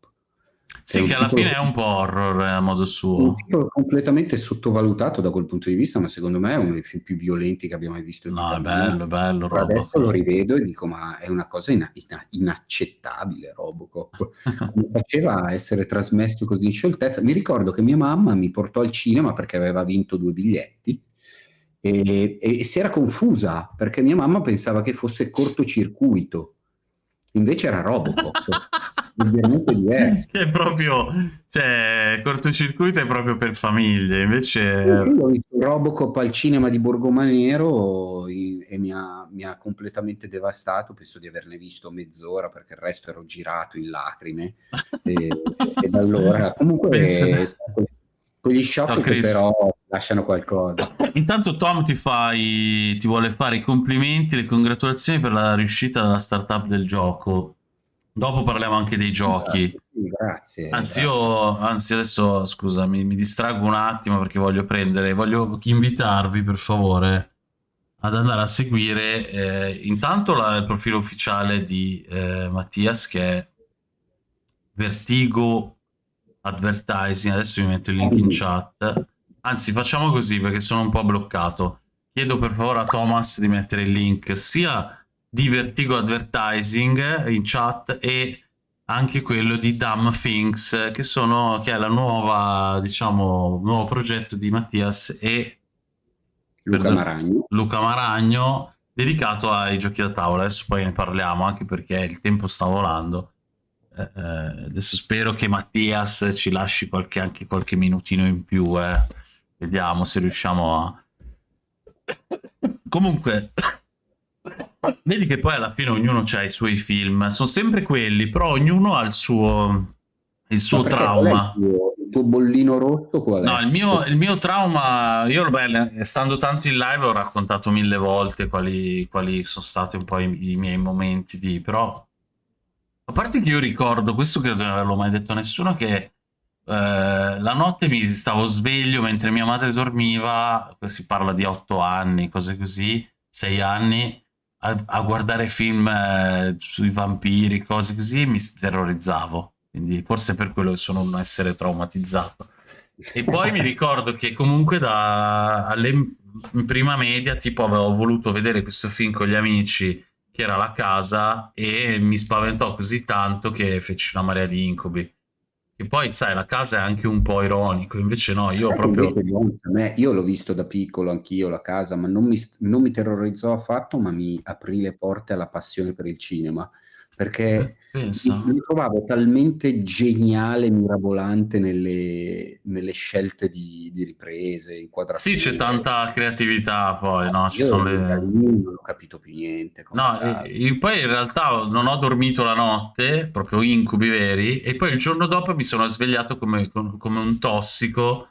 Sì, che alla fine è un po' horror eh, a modo suo. Un titolo completamente sottovalutato da quel punto di vista, ma secondo me è uno dei film più violenti che abbiamo mai visto in No, è bello, bello Robocop. Adesso lo rivedo e dico, ma è una cosa ina ina inaccettabile Robocop. Come faceva essere trasmesso così in scioltezza? Mi ricordo che mia mamma mi portò al cinema perché aveva vinto due biglietti e, e, si era confusa perché mia mamma pensava che fosse cortocircuito, invece era Robocop. leggermente diverso. Che è proprio, cioè, cortocircuito è proprio per famiglie, invece... Io ho visto Robocop al cinema di Borgomanero e mi ha, mi ha, completamente devastato, penso di averne visto mezz'ora perché il resto ero girato in lacrime e, e da allora comunque Penso... quegli shock che però lasciano qualcosa. Intanto Tom ti, fai, ti vuole fare i complimenti, le congratulazioni per la riuscita della startup del gioco. Dopo parliamo anche dei giochi. Grazie. Anzi, grazie. io anzi adesso scusa, mi, mi distraggo un attimo perché voglio prendere, voglio invitarvi per favore ad andare a seguire eh, intanto la, il profilo ufficiale di eh, Mattias che è Vertigo Advertising. Adesso vi metto il link in chat Anzi, facciamo così perché sono un po' bloccato. chiedo per favore a Thomas di mettere il link sia di Vertigo Advertising in chat e anche quello di Dumb Things, che, sono, che è la nuova, diciamo, nuovo progetto di Mattias e Luca Maragno. Luca Maragno, dedicato ai giochi da tavola. Adesso poi ne parliamo, anche perché il tempo sta volando. Eh, adesso spero che Mattias ci lasci qualche, anche qualche minutino in più. Eh. Vediamo se riusciamo a... Comunque, vedi che poi alla fine ognuno ha i suoi film, sono sempre quelli, però ognuno ha il suo, il suo trauma. Il tuo, il tuo, bollino rosso qual è? No, il mio, il mio trauma, io beh, stando tanto in live ho raccontato mille volte quali, quali sono stati un po' i, i, miei momenti di, però a parte che io ricordo, questo credo non averlo mai detto a nessuno, che eh, la notte mi stavo sveglio mentre mia madre dormiva, si parla di otto anni, cose così, sei anni, a, a guardare film eh, sui vampiri, cose così, e mi terrorizzavo. Quindi forse per quello che sono un essere traumatizzato. E poi mi ricordo che comunque da, alle, in prima media, tipo, avevo voluto vedere questo film con gli amici, che era la casa, e mi spaventò così tanto che feci una marea di incubi. E poi, sai, la casa è anche un po' ironico, invece no, io sai proprio... Me, io l'ho visto da piccolo anch'io la casa, ma non mi, non mi terrorizzò affatto, ma mi aprì le porte alla passione per il cinema perché eh, mi, trovavo talmente geniale, mirabolante nelle, nelle scelte di, di, riprese, inquadrature. Sì, c'è tanta creatività poi, no? Ci Io sono le... non ho capito più niente. No, e, poi in realtà non ho dormito la notte, proprio incubi veri, e poi il giorno dopo mi sono svegliato come, come un tossico,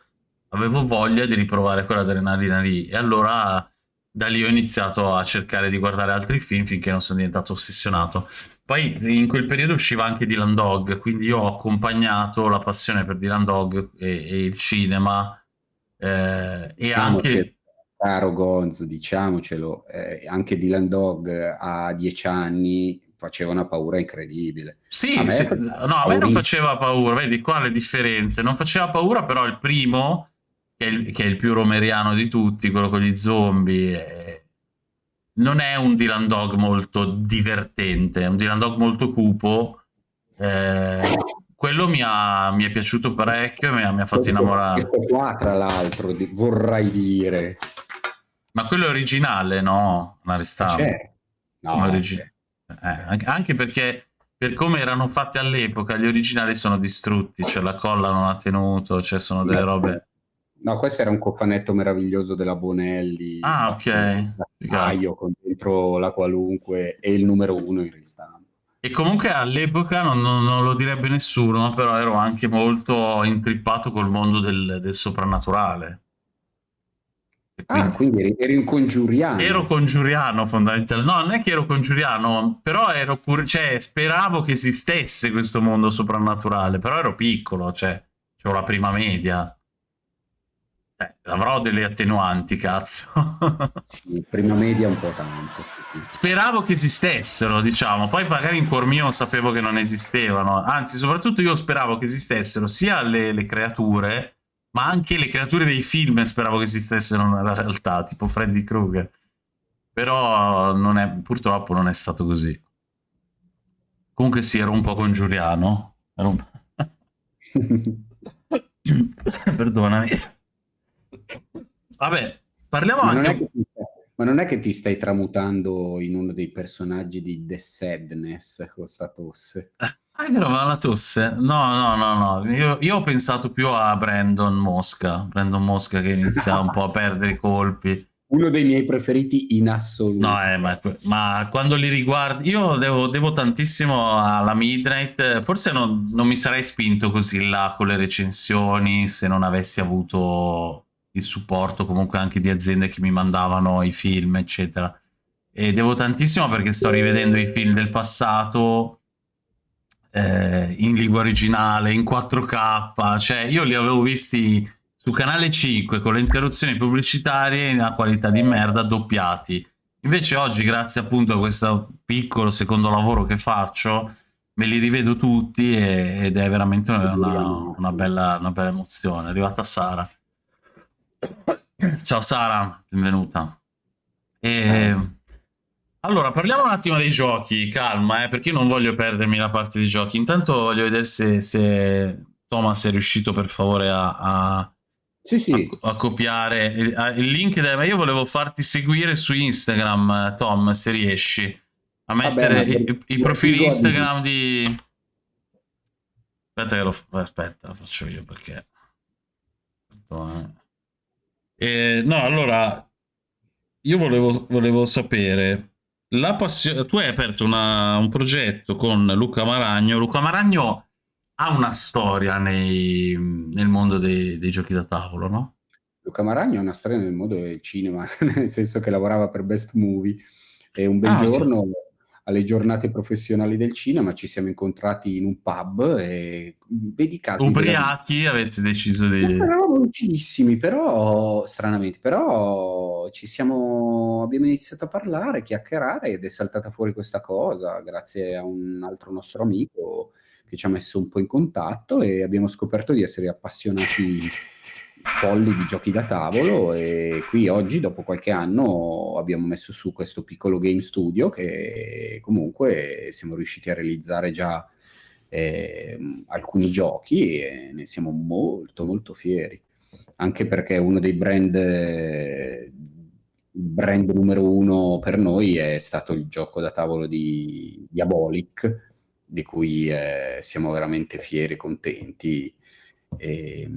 avevo voglia di riprovare quell'adrenalina lì, e allora da lì ho iniziato a cercare di guardare altri film finché non sono diventato ossessionato. Poi in quel periodo usciva anche Dylan Dog, quindi io ho accompagnato la passione per Dylan Dog e, e il cinema eh, e anche... Caro Gonz, diciamocelo, eh, anche Dylan Dog a dieci anni faceva una paura incredibile. Sì, a me, sì. no, a me non faceva paura, vedi qua le differenze, non faceva paura però il primo che è il, che è il più romeriano di tutti, quello con gli zombie. Eh, non è un Dylan Dog molto divertente, è un Dylan Dog molto cupo. Eh, quello mi, ha, mi, è piaciuto parecchio e mi ha, mi ha fatto innamorare. Questo qua, tra l'altro, vorrei dire. Ma quello è originale, no? Una ristampa. Certo. No, origi- eh, anche perché per come erano fatti all'epoca, gli originali sono distrutti, cioè la colla non ha tenuto, cioè sono delle robe... No, questo era un cofanetto meraviglioso della Bonelli. Ah, ok. Taglio con dentro la qualunque e il numero uno in ristampa. E comunque all'epoca non, non, non, lo direbbe nessuno, però ero anche molto intrippato col mondo del, del soprannaturale. Quindi, ah, quindi eri, un congiuriano. Ero congiuriano fondamentalmente. No, non è che ero congiuriano, però ero cur- cioè, speravo che esistesse questo mondo soprannaturale, però ero piccolo, cioè, avevo la prima media. Eh, avrò delle attenuanti, cazzo. sì, prima media un po' tanto. Speravo che esistessero, diciamo, poi magari in cuor mio sapevo che non esistevano, anzi soprattutto io speravo che esistessero sia le, le creature, ma anche le creature dei film speravo che esistessero nella realtà, tipo Freddy Krueger. Però non è, purtroppo non è stato così. Comunque sì, ero un po' congiuriano. Ero un... Perdonami. Vabbè, parliamo ma anche... Non ma non è che ti stai tramutando in uno dei personaggi di The Sadness con sta tosse? Ah, è vero, ma la tosse? No, no, no, no. Io, io, ho pensato più a Brandon Mosca. Brandon Mosca che inizia un po' a perdere i colpi. Uno dei miei preferiti in assoluto. No, eh, ma, ma, quando li riguardi... Io devo, devo tantissimo alla Midnight. Forse non, non mi sarei spinto così là con le recensioni se non avessi avuto il supporto comunque anche di aziende che mi mandavano i film, eccetera. E devo tantissimo perché sto rivedendo i film del passato eh, in lingua originale, in 4K, cioè io li avevo visti su canale 5 con le interruzioni pubblicitarie in una qualità di merda doppiati. Invece oggi, grazie appunto a questo piccolo secondo lavoro che faccio, me li rivedo tutti e, ed è veramente una, una, bella, una bella emozione. È arrivata Sara. Ciao Sara, benvenuta. E... Allora, parliamo un attimo dei giochi, calma, eh, perché io non voglio perdermi la parte dei giochi. Intanto voglio vedere se, se Thomas è riuscito per favore a, a, sì, sì. a, a copiare il, il link. Del... Io volevo farti seguire su Instagram, Tom, se riesci, a mettere Vabbè, i, i, profili Instagram di... Aspetta che lo aspetta, lo faccio io perché... Eh, no, allora, io volevo, volevo sapere la passione. Tu hai aperto una, un progetto con Luca Maragno. Luca Maragno ha una storia nei, nel mondo dei, dei, giochi da tavolo, no? Luca Maragno ha una storia nel mondo del cinema, nel senso che lavorava per Best Movie e un bel ah, giorno okay alle giornate professionali del cinema, ci siamo incontrati in un pub e vedi caso. Ubriachi della... avete deciso di... No, eravamo lucidissimi, però stranamente, però ci siamo, abbiamo iniziato a parlare, chiacchierare ed è saltata fuori questa cosa grazie a un altro nostro amico che ci ha messo un po' in contatto e abbiamo scoperto di essere appassionati folli di giochi da tavolo e qui oggi dopo qualche anno abbiamo messo su questo piccolo game studio che comunque siamo riusciti a realizzare già eh, alcuni giochi e ne siamo molto molto fieri. Anche perché uno dei brand brand numero uno per noi è stato il gioco da tavolo di Diabolic di cui eh, siamo veramente fieri e contenti. E,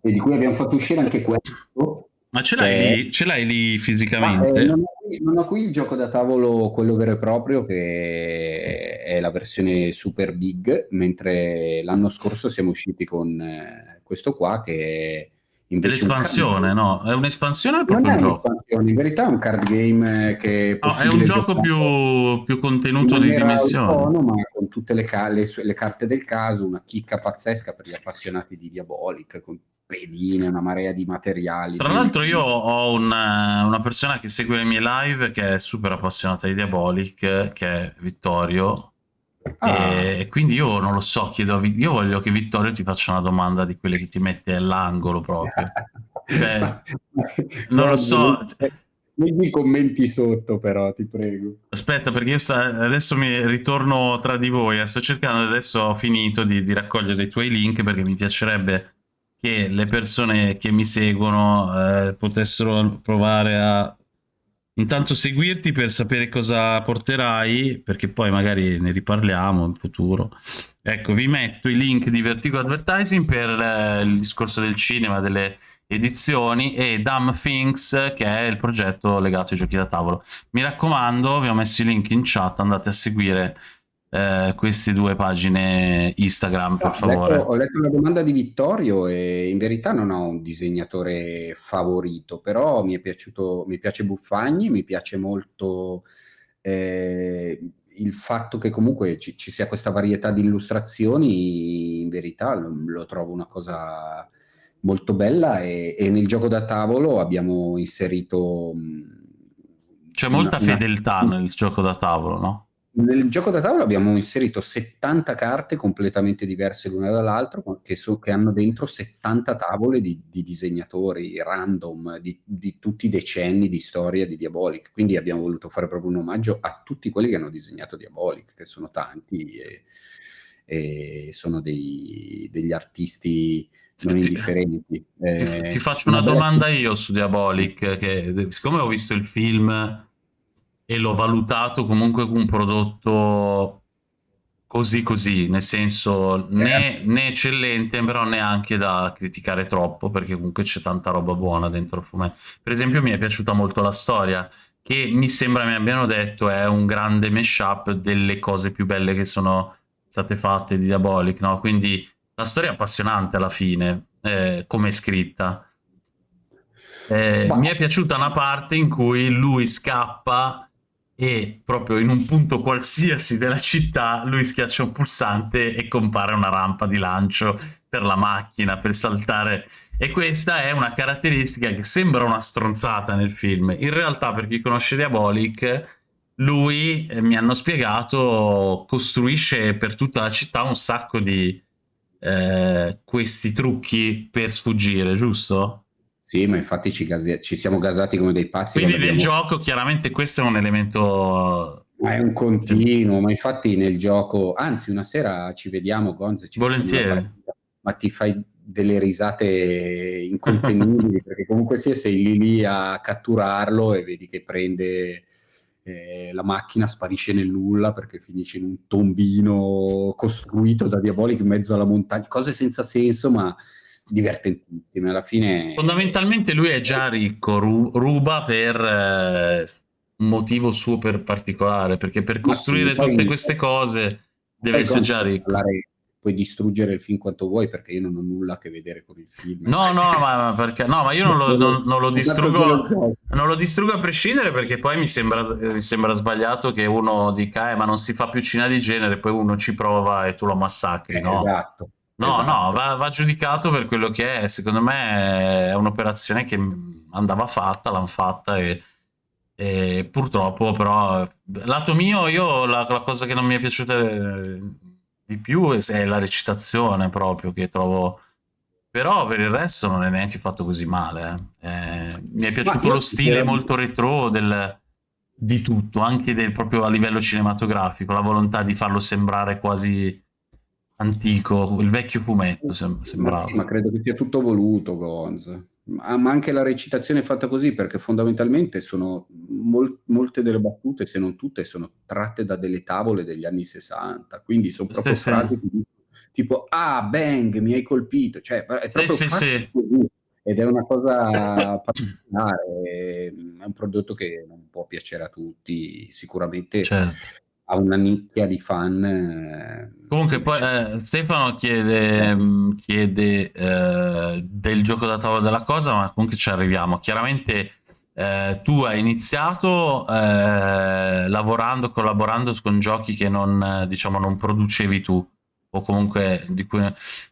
e di cui abbiamo fatto uscire anche questo. Ma ce l'hai, che... lì, ce l'hai lì fisicamente? Ah, eh, non, ho qui, non, ho qui, il gioco da tavolo, quello vero e proprio, che è la versione super big, mentre l'anno scorso siamo usciti con eh, questo qua che è l'espansione, no? È un'espansione o è proprio un gioco? In verità è un card game che è no, è un gioco più, più, contenuto di dimensioni. Autonoma, con tutte le, le, le, carte del caso, una chicca pazzesca per gli appassionati di Diabolic, con pedine, una marea di materiali. Tra l'altro io ho una, una, persona che segue le mie live che è super appassionata di Diabolic, che è Vittorio. Ah. E, quindi io non lo so, chiedo a, io voglio che Vittorio ti faccia una domanda di quelle che ti mette all'angolo proprio. cioè, non lo so. Metti i commenti sotto però, ti prego. Aspetta, perché io adesso mi ritorno tra di voi. Sto cercando, adesso ho finito di, di raccogliere i tuoi link perché mi piacerebbe che le persone che mi seguono eh, potessero provare a intanto seguirti per sapere cosa porterai, perché poi magari ne riparliamo in futuro. Ecco, vi metto i link di Vertigo Advertising per eh, il discorso del cinema, delle edizioni e Dumb Things che è il progetto legato ai giochi da tavolo. Mi raccomando, vi ho messo i link in chat, andate a seguire eh, queste due pagine Instagram, per favore. Ho letto, ho letto la domanda di Vittorio e in verità non ho un disegnatore favorito, però mi è piaciuto, mi piace Buffagni, mi piace molto eh, il fatto che comunque ci, ci, sia questa varietà di illustrazioni, in verità lo, lo trovo una cosa molto bella e, e, nel gioco da tavolo abbiamo inserito... C'è molta una, fedeltà una... nel gioco da tavolo, no? Nel gioco da tavola abbiamo inserito 70 carte completamente diverse l'una dall'altra, che, so, che hanno dentro 70 tavole di, di disegnatori random di, di, tutti i decenni di storia di Diabolic. Quindi abbiamo voluto fare proprio un omaggio a tutti quelli che hanno disegnato Diabolic, che sono tanti e, e sono dei, degli artisti non indifferenti. Ti, eh, ti faccio una, una domanda io su Diabolic, che siccome ho visto il film e l'ho valutato comunque un prodotto così così, nel senso né, né, eccellente, però neanche da criticare troppo, perché comunque c'è tanta roba buona dentro il fumetto. Per esempio mi è piaciuta molto la storia, che mi sembra mi abbiano detto è un grande mashup delle cose più belle che sono state fatte di Diabolic, no? Quindi la storia è appassionante alla fine, eh, come è scritta. Eh, mi è piaciuta una parte in cui lui scappa e proprio in un punto qualsiasi della città lui schiaccia un pulsante e compare una rampa di lancio per la macchina, per saltare. E questa è una caratteristica che sembra una stronzata nel film. In realtà, per chi conosce Diabolic, lui, eh, mi hanno spiegato, costruisce per tutta la città un sacco di eh, questi trucchi per sfuggire, giusto? Sì, ma infatti ci, gase- ci siamo gasati come dei pazzi. Quindi nel abbiamo... gioco chiaramente questo è un elemento... Ma è un continuo, ma infatti nel gioco... Anzi, una sera ci vediamo, Gonzo. Ci Volentieri. Ma ti fai delle risate incontenibili, perché comunque sia sei lì lì a catturarlo e vedi che prende eh, la macchina, sparisce nel nulla perché finisce in un tombino costruito da Diabolic in mezzo alla montagna, cose senza senso, ma divertentissime. Alla fine... Fondamentalmente lui è già ricco, ru ruba per eh, un motivo super particolare, perché per costruire sì, tutte queste cose deve essere già ricco. Puoi distruggere il film quanto vuoi perché io non ho nulla a che vedere con il film. No, no, ma, perché, no, ma io non lo, non, non lo distruggo non lo distruggo a prescindere perché poi mi sembra, mi sembra sbagliato che uno dica eh, ma non si fa più cinema di genere, poi uno ci prova e tu lo massacri, eh, no? Esatto. No, esatto. no, va, va, giudicato per quello che è. Secondo me è un'operazione che andava fatta, l'hanno fatta e, e, purtroppo però... Lato mio, io la, la, cosa che non mi è piaciuta eh, di più è la recitazione proprio, che trovo... Però per il resto non è neanche fatto così male. Eh. Eh, mi è piaciuto lo stile molto retro del, di tutto, anche del, proprio a livello cinematografico, la volontà di farlo sembrare quasi antico, il vecchio fumetto sem sembrava. Ma, sì, ma credo che sia tutto voluto, Gonz. Ma, ma anche la recitazione è fatta così, perché fondamentalmente sono mol molte delle battute, se non tutte, sono tratte da delle tavole degli anni 60, quindi sono proprio sì, frasi sì. tipo ah, bang, mi hai colpito, cioè è proprio sì, sì, così. Ed è una cosa particolare, è un prodotto che non può piacere a tutti, sicuramente certo ha una nicchia di fan. Eh, Comunque poi eh, Stefano chiede, mm, chiede eh, del gioco da tavola della cosa, ma comunque ci arriviamo. Chiaramente eh, tu hai iniziato eh, lavorando, collaborando con giochi che non, diciamo, non producevi tu o comunque di cui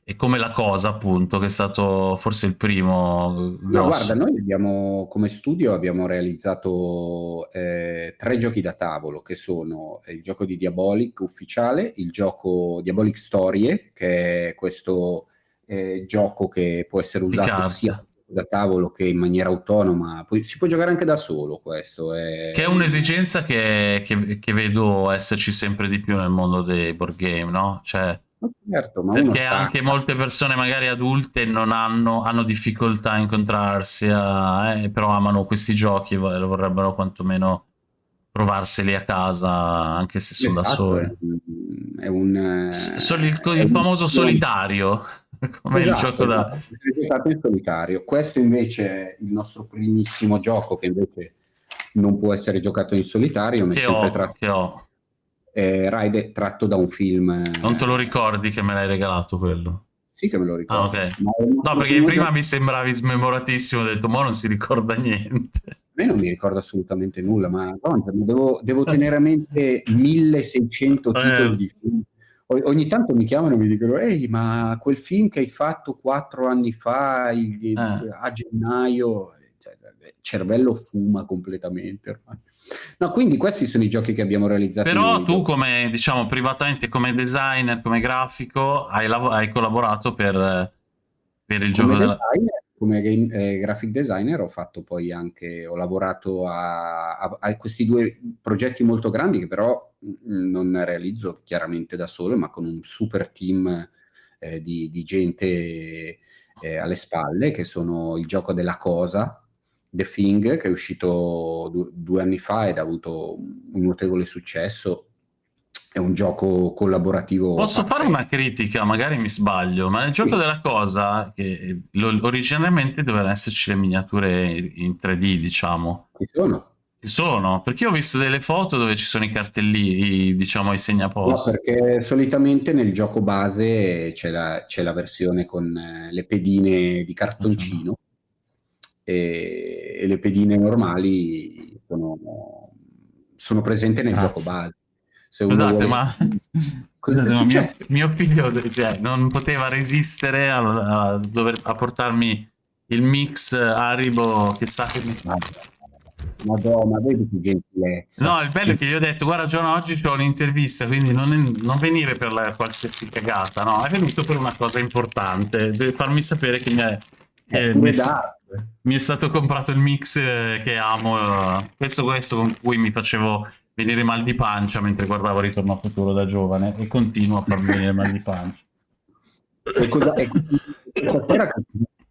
è come la cosa appunto che è stato forse il primo grosso. no guarda noi abbiamo come studio abbiamo realizzato eh, tre giochi da tavolo che sono il gioco di Diabolic ufficiale il gioco Diabolic Storie che è questo eh, gioco che può essere usato sia da tavolo che in maniera autonoma poi si può giocare anche da solo questo è... che è un'esigenza che, che, che vedo esserci sempre di più nel mondo dei board game no? cioè Certo, ma Perché anche molte persone magari adulte non hanno, hanno difficoltà a incontrarsi, a, eh, però amano questi giochi e vorrebbero quantomeno provarseli a casa anche se sono esatto, da soli. È un, Soli, il, il famoso solitario, come esatto, il gioco da... Esatto, in solitario. Questo invece è il nostro primissimo gioco che invece non può essere giocato in solitario, ma che, ho, tra... che ho eh, Ride tratto da un film. Eh, non te lo ricordi che me l'hai regalato quello? Sì che me lo ricordo. Ah, okay. No, perché prima mi sembravi smemoratissimo, ho detto, ma non si ricorda niente. A me non mi ricordo assolutamente nulla, ma devo, devo tenere a mente 1600 eh. titoli di film. ogni tanto mi chiamano e mi dicono, ehi, ma quel film che hai fatto quattro anni fa, il, eh. a gennaio, cioè, cervello fuma completamente ormai. No, quindi questi sono i giochi che abbiamo realizzato. Però tu come, diciamo, privatamente come designer, come grafico, hai, hai collaborato per, per il come gioco designer, della... Come game, eh, graphic designer ho fatto poi anche, ho lavorato a, a, a, questi due progetti molto grandi che però mm, non realizzo chiaramente da solo, ma con un super team eh, di, di, gente eh, alle spalle, che sono il gioco della cosa, The Thing, che è uscito du due anni fa ed ha avuto un notevole successo. È un gioco collaborativo. Posso pazzesco. fare una critica? Magari mi sbaglio, ma nel gioco sì. della cosa, che originariamente dovevano esserci le miniature in 3D, diciamo. Ci sono. Ci sono, perché ho visto delle foto dove ci sono i cartellini, diciamo i segnapost. No, perché solitamente nel gioco base c'è la, la, versione con eh, le pedine di cartoncino e, e le pedine normali sono, sono presenti nel Grazie. gioco base. Se Scusate, vuole... ma... Scusate, ma mio, mio, figlio cioè, non poteva resistere a, a, dover, a portarmi il mix Haribo che sa che mi... Madonna, vedi che gentilezza. No, il bello è che gli ho detto, guarda John, oggi ho un'intervista, quindi non, non, venire per la qualsiasi cagata, no, è venuto per una cosa importante, deve farmi sapere che mi, è, Eh, mi, mi, è stato comprato il mix che amo, questo, questo con cui mi facevo venire mal di pancia mentre guardavo Ritorno a futuro da giovane e continuo a farmi venire mal di pancia. E cosa, e,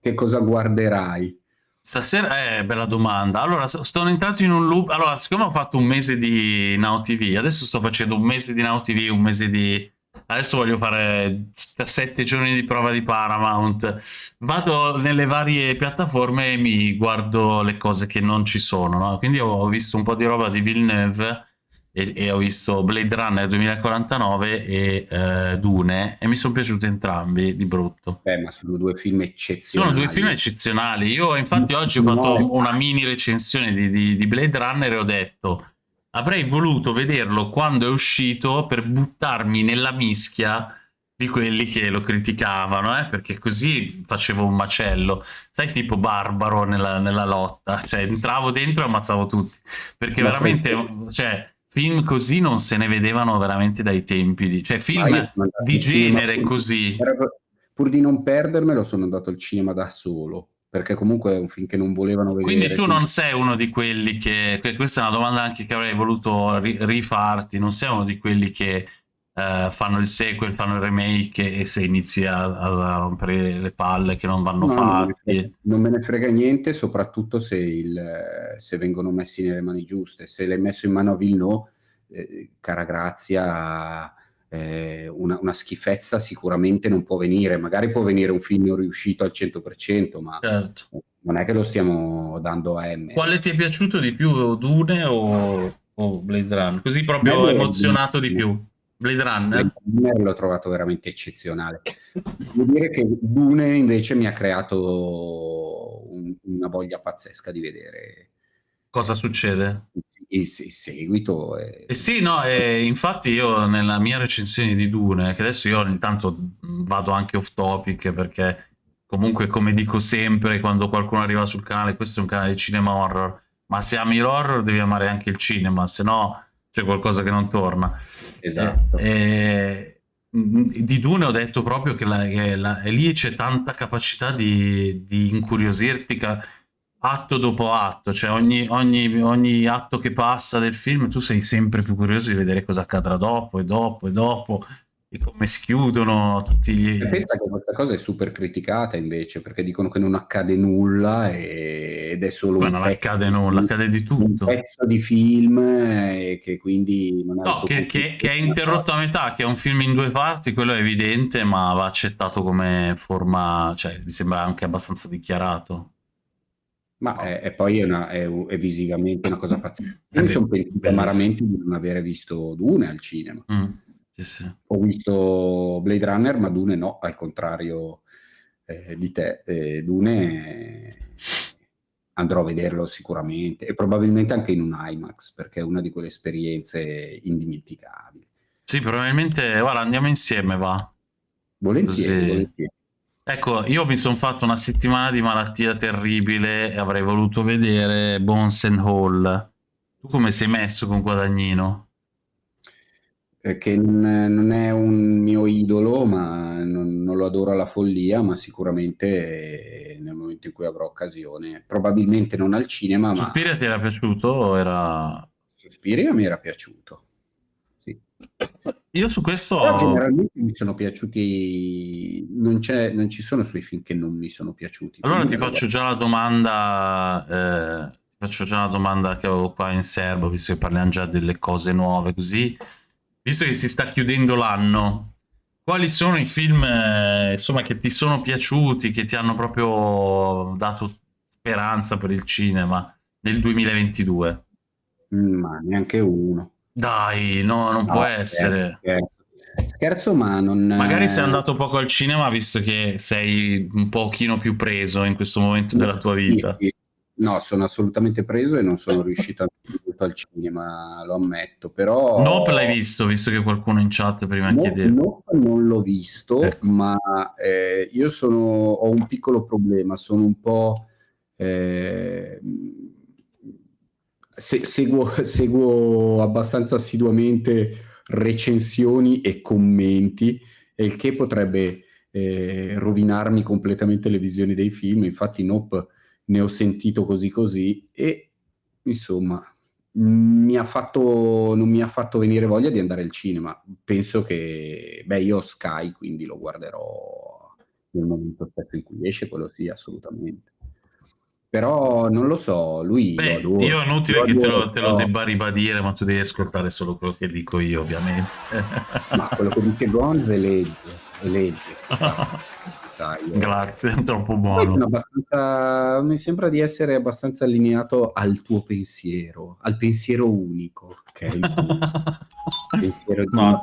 che cosa guarderai? Stasera, eh, bella domanda. Allora, sono entrato in un loop. Allora, siccome ho fatto un mese di Now TV, adesso sto facendo un mese di Now TV, un mese di... Adesso voglio fare sette giorni di prova di Paramount. Vado nelle varie piattaforme e mi guardo le cose che non ci sono, no? Quindi ho visto un po' di roba di Villeneuve e, e ho visto Blade Runner 2049 e uh, Dune e mi sono piaciuti entrambi di brutto. Beh, ma sono due film eccezionali. Sono due film eccezionali. Io infatti oggi ho fatto una mini recensione di, di, di Blade Runner e ho detto avrei voluto vederlo quando è uscito per buttarmi nella mischia di quelli che lo criticavano, eh? perché così facevo un macello, sai, tipo barbaro nella, nella lotta, cioè entravo dentro e ammazzavo tutti, perché Ma veramente, poi... cioè, film così non se ne vedevano veramente dai tempi, di, cioè film di genere cinema, così. Pur di non perdermelo sono andato al cinema da solo, perché comunque è un film che non volevano vedere. Quindi tu quindi... non sei uno di quelli che, questa è una domanda anche che avrei voluto rifarti, non sei uno di quelli che uh, fanno il sequel, fanno il remake e se inizi a, a rompere le palle che non vanno no, fatti. Non me ne frega niente, soprattutto se, il, se, vengono messi nelle mani giuste. Se l'hai messo in mano a Villeneuve, eh, cara Grazia, eh, una, una, schifezza sicuramente non può venire. Magari può venire un film riuscito al 100%, ma certo. non è che lo stiamo dando a M. Quale ti è piaciuto di più, Dune o, o Blade Run? Così proprio Bello, emozionato di più. Blade Runner? Blade l'ho trovato veramente eccezionale. Devo dire che Dune invece mi ha creato un, una voglia pazzesca di vedere. Cosa succede? Il, seguito. È... Eh sì, no, e infatti io nella mia recensione di Dune, che adesso io ogni tanto vado anche off topic perché comunque come dico sempre quando qualcuno arriva sul canale, questo è un canale di cinema horror, ma se ami l'horror devi amare anche il cinema, se no c'è qualcosa che non torna. Esatto. E, e, di Dune ho detto proprio che, la, che la, lì c'è tanta capacità di, di incuriosirti atto dopo atto, cioè ogni, ogni, ogni, atto che passa del film tu sei sempre più curioso di vedere cosa accadrà dopo e dopo e dopo e come si chiudono tutti gli... E pensa che questa cosa è super criticata invece, perché dicono che non accade nulla e... ed è solo Ma un non pezzo, accade nulla, accade di tutto. Un pezzo di film e che quindi non. No, che, che, che, è interrotto a metà, che è un film in due parti, quello è evidente, ma va accettato come forma, cioè mi sembra anche abbastanza dichiarato. Ma è, è poi è, una, è, è, visivamente una cosa pazzesca. Io mi sono pentito amaramente di non aver visto Dune al cinema. Mm. Sì, sì. Ho visto Blade Runner, ma Dune no, al contrario eh, di te. Eh, Dune andrò a vederlo sicuramente e probabilmente anche in un IMAX perché è una di quelle esperienze indimenticabili. Sì, probabilmente, guarda, andiamo insieme, va. Volentieri, volentieri. Ecco, io mi sono fatto una settimana di malattia terribile e avrei voluto vedere Bones and Hall. Tu come sei messo con Guadagnino? che non è un mio idolo, ma non, non, lo adoro alla follia, ma sicuramente nel momento in cui avrò occasione, probabilmente non al cinema, ma... Suspiria ti era piaciuto o era... Suspiria mi era piaciuto. Io su questo... Però generalmente mi sono piaciuti, non, non, ci sono sui film che non mi sono piaciuti. Allora ti faccio già la domanda... Eh, faccio già la domanda che avevo qua in serbo, visto che parliamo già delle cose nuove così visto che si sta chiudendo l'anno, quali sono i film eh, insomma, che ti sono piaciuti, che ti hanno proprio dato speranza per il cinema nel 2022? Mm, ma neanche uno. Dai, no, non no, può essere. Scherzo, scherzo, ma non... Magari sei andato poco al cinema visto che sei un pochino più preso in questo momento della tua vita. Sì, sì. No, sono assolutamente preso e non sono riuscito a al cinema, lo ammetto, però... Nope l'hai visto, visto che qualcuno in chat prima no, chiedeva. Nope non l'ho visto, ecco. ma eh, io sono, ho un piccolo problema, sono un po'... Eh, se, seguo, seguo abbastanza assiduamente recensioni e commenti, il che potrebbe eh, rovinarmi completamente le visioni dei film. Infatti, Nope ne ho sentito così così e insomma mi fatto, non mi ha fatto venire voglia di andare al cinema. Penso che, beh, io ho Sky, quindi lo guarderò nel momento in cui esce, quello sì, assolutamente. Però non lo so, lui Beh, lo adoro. io è inutile lo che te lo, te lo debba ribadire, ma tu devi ascoltare solo quello che dico io, ovviamente. Ma quello che dice Gonz è legge, è legge, si sa, si sa, io- Grazie, è troppo buono. abbastanza, mi sembra di essere abbastanza allineato al tuo pensiero, al pensiero unico, che è il tuo pensiero di No, una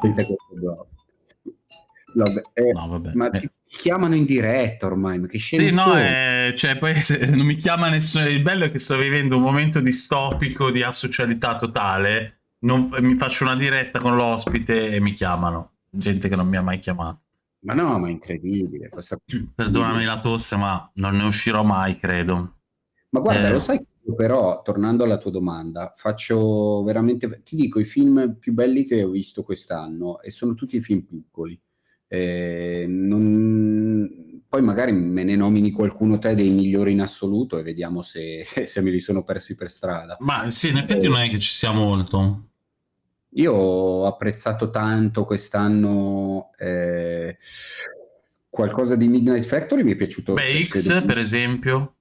eh, No, vabbè. ma Eh. ti, chiamano in diretta ormai, ma che scemi Sì, no, eh, cioè, poi non mi chiama nessuno. Il bello è che sto vivendo un momento distopico di asocialità totale. Non- mi faccio una diretta con l'ospite e mi chiamano. Gente che non mi ha mai chiamato. Ma no, ma è incredibile questa Perdonami la tosse, ma non ne uscirò mai, credo. Ma guarda, Eh. lo sai però, tornando alla tua domanda, faccio veramente, ti dico i film più belli che ho visto quest'anno e sono tutti film piccoli. Eh, non- Poi magari me ne nomini qualcuno te dei migliori in assoluto e vediamo se, se me li sono persi per strada. Ma sì, in effetti non è che ci sia molto. Io ho apprezzato tanto quest'anno eh, qualcosa di Midnight Factory, mi è piaciuto. Beh, X, per esempio,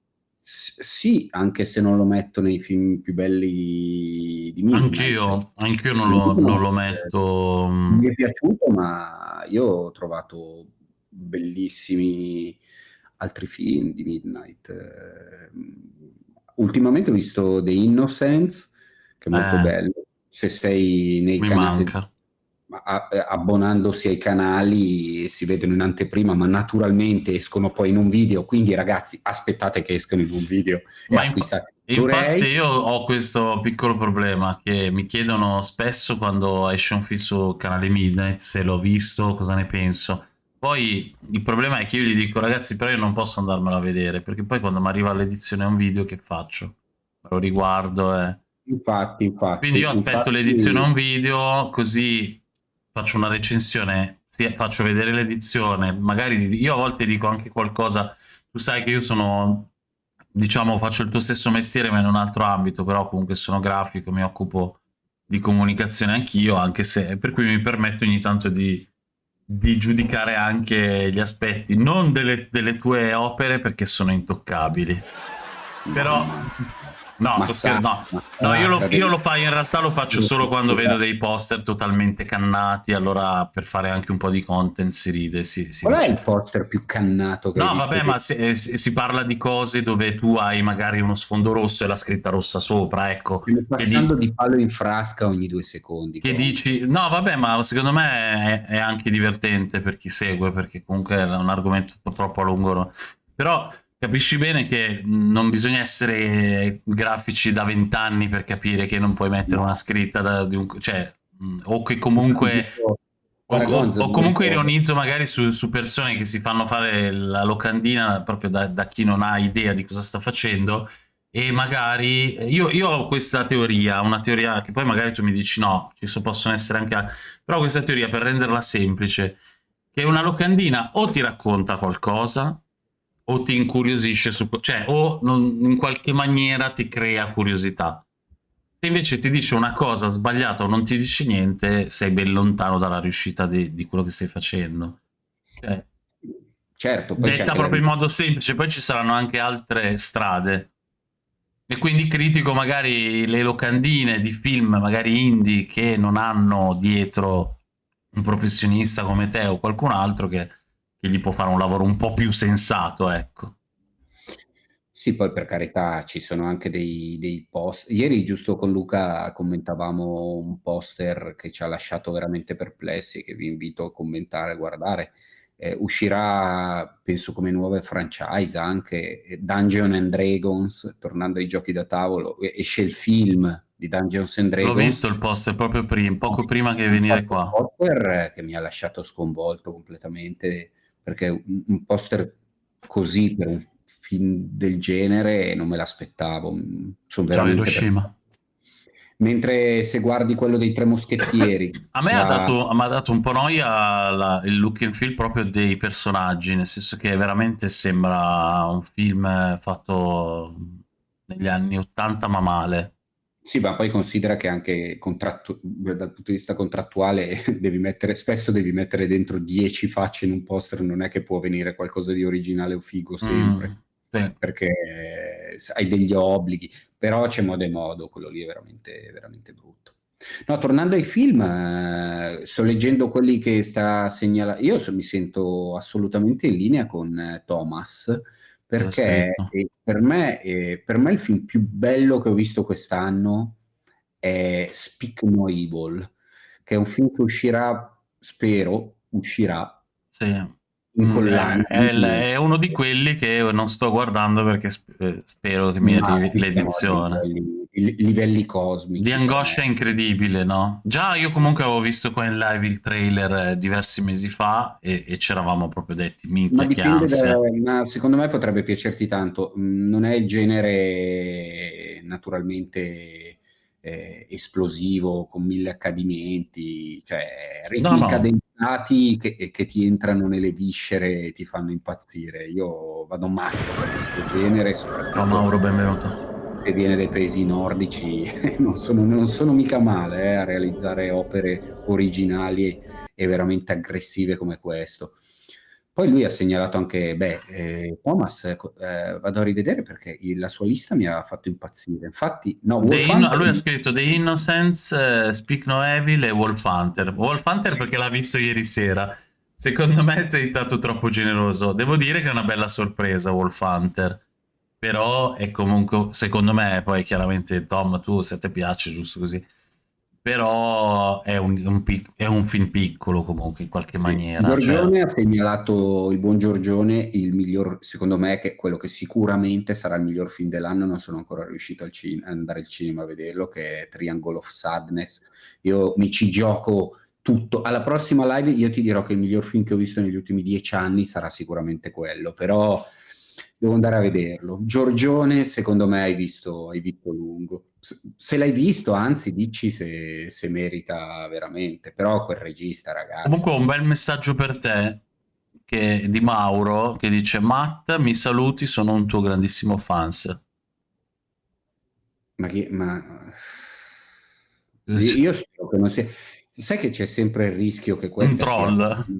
Sì, anche se non lo metto nei film più belli di Midnight. anch'io, anch'io non lo, non lo metto. mm, Mi è piaciuto, ma io ho trovato bellissimi altri film di Midnight. Eh, Ultimamente ho visto The Innocents, che è molto Eh. bello. Se sei nei Mi canali, manca. Eh, abbonandosi ai canali si vedono in anteprima, ma naturalmente escono poi in un video. Quindi, ragazzi, aspettate che escano in un video Ma inf- Infatti io ho questo piccolo problema che mi chiedono spesso quando esce un film su canale Midnight se l'ho visto, cosa ne penso. Poi il problema è che io gli dico ragazzi però io non posso andarmelo a vedere perché poi quando mi arriva l'edizione a un video che faccio? Lo riguardo e... Infatti, infatti. Quindi io aspetto l'edizione a un video così faccio una recensione, sì, faccio vedere l'edizione, magari io a volte dico anche qualcosa, tu sai che io sono, diciamo, faccio il tuo stesso mestiere ma in un altro ambito, però comunque sono grafico, mi occupo di comunicazione anch'io, anche se, per cui mi permetto ogni tanto di, di giudicare anche gli aspetti, non delle, delle tue opere perché sono intoccabili, però... No, sto sa- scher- no, No, io lo, io lo fa, in realtà lo faccio Io solo quando vedo dei poster totalmente cannati, allora per fare anche un po' di content si ride, si, si Qual è dice. il poster più cannato che No, vabbè, che- ma si, eh, si- si parla di cose dove tu hai magari uno sfondo rosso e la scritta rossa sopra, ecco. Che, passando di- di palo in frasca ogni due secondi. che però. dici, no, vabbè, ma secondo me è, è anche divertente per chi segue, perché comunque è un argomento purtroppo a lungo. Però capisci bene che non bisogna essere grafici da vent'anni per capire che non puoi mettere una scritta da, di un, cioè, mh, o che comunque. O, o- o comunque ironizzo magari su, su persone che si fanno fare la locandina proprio da, da chi non ha idea di cosa sta facendo e magari io, io ho questa teoria, una teoria che poi magari tu mi dici no, ci so- possono essere anche però questa teoria per renderla semplice, che una locandina o ti racconta qualcosa o ti incuriosisce su, cioè o non- in qualche maniera ti crea curiosità. Se invece ti dice una cosa sbagliata o non ti dice niente, sei ben lontano dalla riuscita di, di quello che stai facendo. Cioè, Certo, detta proprio in la- modo semplice, poi ci saranno anche altre strade. E quindi critico magari le locandine di film, magari indie, che non hanno dietro un professionista come te o qualcun altro che, che gli può fare un lavoro un po' più sensato, ecco. Sì, poi per carità ci sono anche dei, dei post. Ieri giusto con Luca commentavamo un poster che ci ha lasciato veramente perplessi, che vi invito a commentare, a guardare. Eh, uscirà, penso, come nuove franchise anche eh, Dungeon and Dragons, tornando ai giochi da tavolo. Esce il film di Dungeons and Dragons. L'ho visto il poster proprio prima, poco prima che venire qua. Un poster eh, che mi ha lasciato sconvolto completamente perché un, un poster così per un film del genere non me l'aspettavo. Mm, Sono veramente Hiroshima. Mentre se guardi quello dei Tre Moschettieri... a me la... ha, dato, ha dato un po' noia la, il look and feel proprio dei personaggi, nel senso che veramente sembra un film fatto negli anni 80 ma male. Sì, ma poi considera che anche contrattu- dal punto di vista contrattuale devi mettere, spesso devi mettere dentro 10 facce in un poster, non è che può venire qualcosa di originale o figo sempre, mm, sì. perché hai degli obblighi, però c'è modo e modo, quello lì è veramente, veramente brutto. No, tornando ai film, eh, sto leggendo quelli che sta segnalando, io so, mi sento assolutamente in linea con eh, Thomas, perché per, me, eh, per me il film più bello che ho visto quest'anno è Speak No Evil, che è un film che uscirà, spero, uscirà sì. mm, collana. È, è, è, uno di quelli che non sto guardando perché eh, spero che mi arrivi l'edizione livelli cosmici. Di angoscia incredibile, no? Già io comunque avevo visto qua in live il trailer eh, diversi mesi fa e, e c'eravamo proprio detti, minchia che ansia. Da, ma secondo me potrebbe piacerti tanto. Mm, non è il genere naturalmente eh, esplosivo, con mille accadimenti, cioè ritmi no, no. cadenzati che, che, ti entrano nelle viscere e ti fanno impazzire. Io vado matto per questo genere. Ciao Mauro, benvenuto se viene dai paesi nordici non sono, non sono mica male eh, a realizzare opere originali e veramente aggressive come questo. Poi lui ha segnalato anche, beh, eh, Thomas, eh, vado a rivedere perché la sua lista mi ha fatto impazzire. Infatti, no, Wolf Hunter... Lui ha scritto The Innocence, uh, Speak No Evil e Wolf Hunter. Wolf Hunter sì. perché l'ha visto ieri sera. Secondo me sei stato troppo generoso. Devo dire che è una bella sorpresa Wolf Hunter però è comunque, secondo me, poi chiaramente Tom, tu se ti piace, giusto così, però è un, un, è un film piccolo comunque in qualche sì. maniera. Giorgione cioè... ha segnalato il buon Giorgione il miglior, secondo me, che quello che sicuramente sarà il miglior film dell'anno, non sono ancora riuscito al cin- andare al cinema a vederlo, che è Triangle of Sadness. Io mi ci gioco tutto. Alla prossima live io ti dirò che il miglior film che ho visto negli ultimi dieci anni sarà sicuramente quello, però devo andare a vederlo. Giorgione, secondo me hai visto, hai visto lungo. Se l'hai visto, anzi, dici se, se, merita veramente. Però quel regista, ragazzi. Comunque, un bel messaggio per te che, di Mauro che dice: Matt, mi saluti, sono un tuo grandissimo fans. Ma chi. Ma... Io spero che non sia. Sai che c'è sempre il rischio che questo. Un troll. Sia...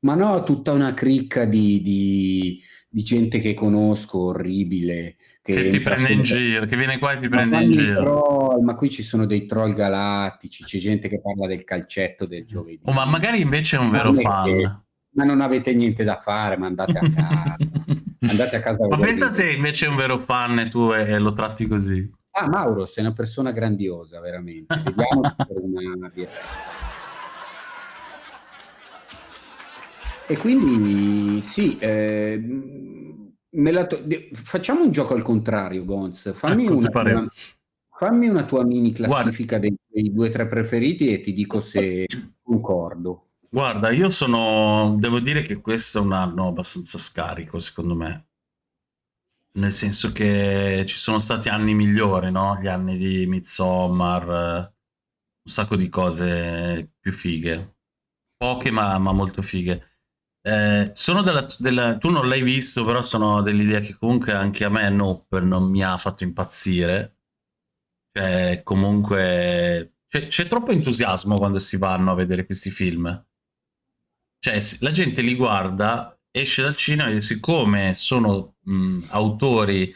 Ma no, tutta una cricca di, di di gente che conosco, orribile. Che, che ti prende in giro, che viene qua e ti prende in giro. Troll, ma qui ci sono dei troll galattici, c'è gente che parla del calcetto del giovedì. Oh, ma magari invece è un vero fan. Che, ma non avete niente da fare, ma andate a casa. andate a casa ma pensa se invece è un vero fan e tu e, e lo tratti così. Ah, Mauro, sei una persona grandiosa, veramente. Vediamo per una birra. E quindi sì, eh, to- facciamo un gioco al contrario, Gonz. Fammi, ecco, una, fammi una, tua mini classifica dei, dei, due o tre preferiti e ti dico se concordo. Guarda, io sono... Devo dire che questo è un anno abbastanza scarico, secondo me. Nel senso che ci sono stati anni migliori, no? Gli anni di Midsommar, un sacco di cose più fighe. Poche, ma, ma molto fighe. Eh, sono della, della, tu non l'hai visto, però sono dell'idea che comunque anche a me Nope non mi ha fatto impazzire. Cioè, comunque c'è, troppo entusiasmo quando si vanno a vedere questi film. Cioè, la gente li guarda, esce dal cinema e siccome sono mh, autori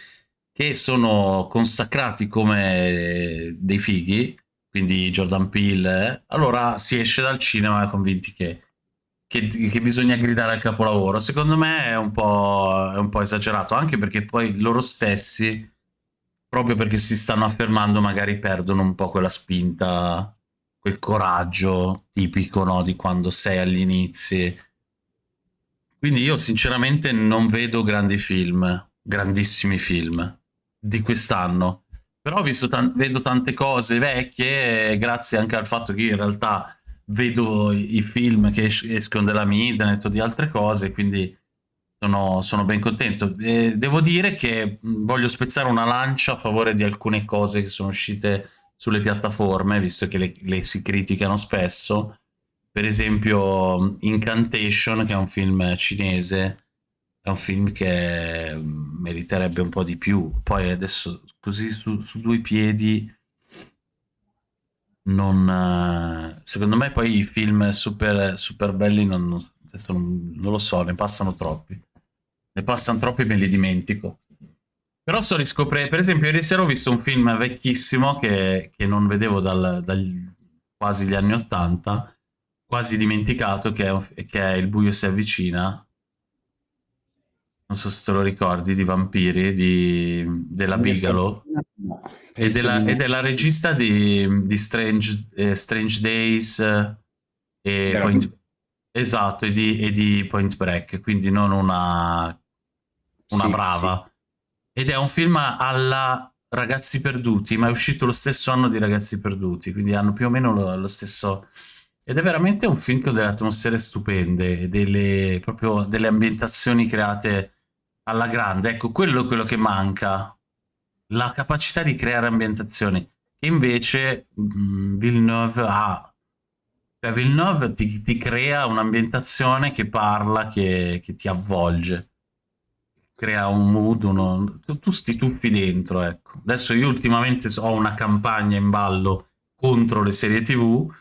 che sono consacrati come dei fighi, quindi Jordan Peele, allora si esce dal cinema convinti che che, che, bisogna gridare al capolavoro. Secondo me è un, è un po' esagerato, anche perché poi loro stessi, proprio perché si stanno affermando, magari perdono un po' quella spinta, quel coraggio tipico no, di quando sei agli inizi. Quindi io sinceramente non vedo grandi film, grandissimi film di quest'anno. Però visto vedo tante cose vecchie, grazie anche al fatto che in realtà vedo i film che es escono dalla mia internet o di altre cose, quindi sono, sono ben contento. E devo dire che voglio spezzare una lancia a favore di alcune cose che sono uscite sulle piattaforme, visto che le, le si criticano spesso. Per esempio Incantation, che è un film cinese, è un film che meriterebbe un po' di più. Poi adesso così su, su due piedi non secondo me poi i film super, super belli non, non, non, lo so, ne passano troppi. Ne passano troppi e me li dimentico. Però sto riscoprendo, per esempio ieri sera ho visto un film vecchissimo che, che non vedevo dal, dal, quasi gli anni Ottanta, quasi dimenticato, che è, che è Il buio si avvicina. Non so se te lo ricordi, di vampiri, di, della Bigalo. No, ed, è la, ed è la regista di, di Strange, eh, Strange, Days e Point, esatto, e di, e di, Point Break, quindi non una, una sì, brava. Sì. Ed è un film alla Ragazzi Perduti, ma è uscito lo stesso anno di Ragazzi Perduti, quindi hanno più o meno lo, lo stesso... Ed è veramente un film con delle atmosfere stupende, delle, proprio delle ambientazioni create alla grande. Ecco, quello è quello che manca, la capacità di creare ambientazioni, che invece mh, mm, Villeneuve ha. Cioè Villeneuve ti, ti crea un'ambientazione che parla, che, che ti avvolge crea un mood, uno... tu sti tuffi dentro, ecco. Adesso io ultimamente ho una campagna in ballo contro le serie tv,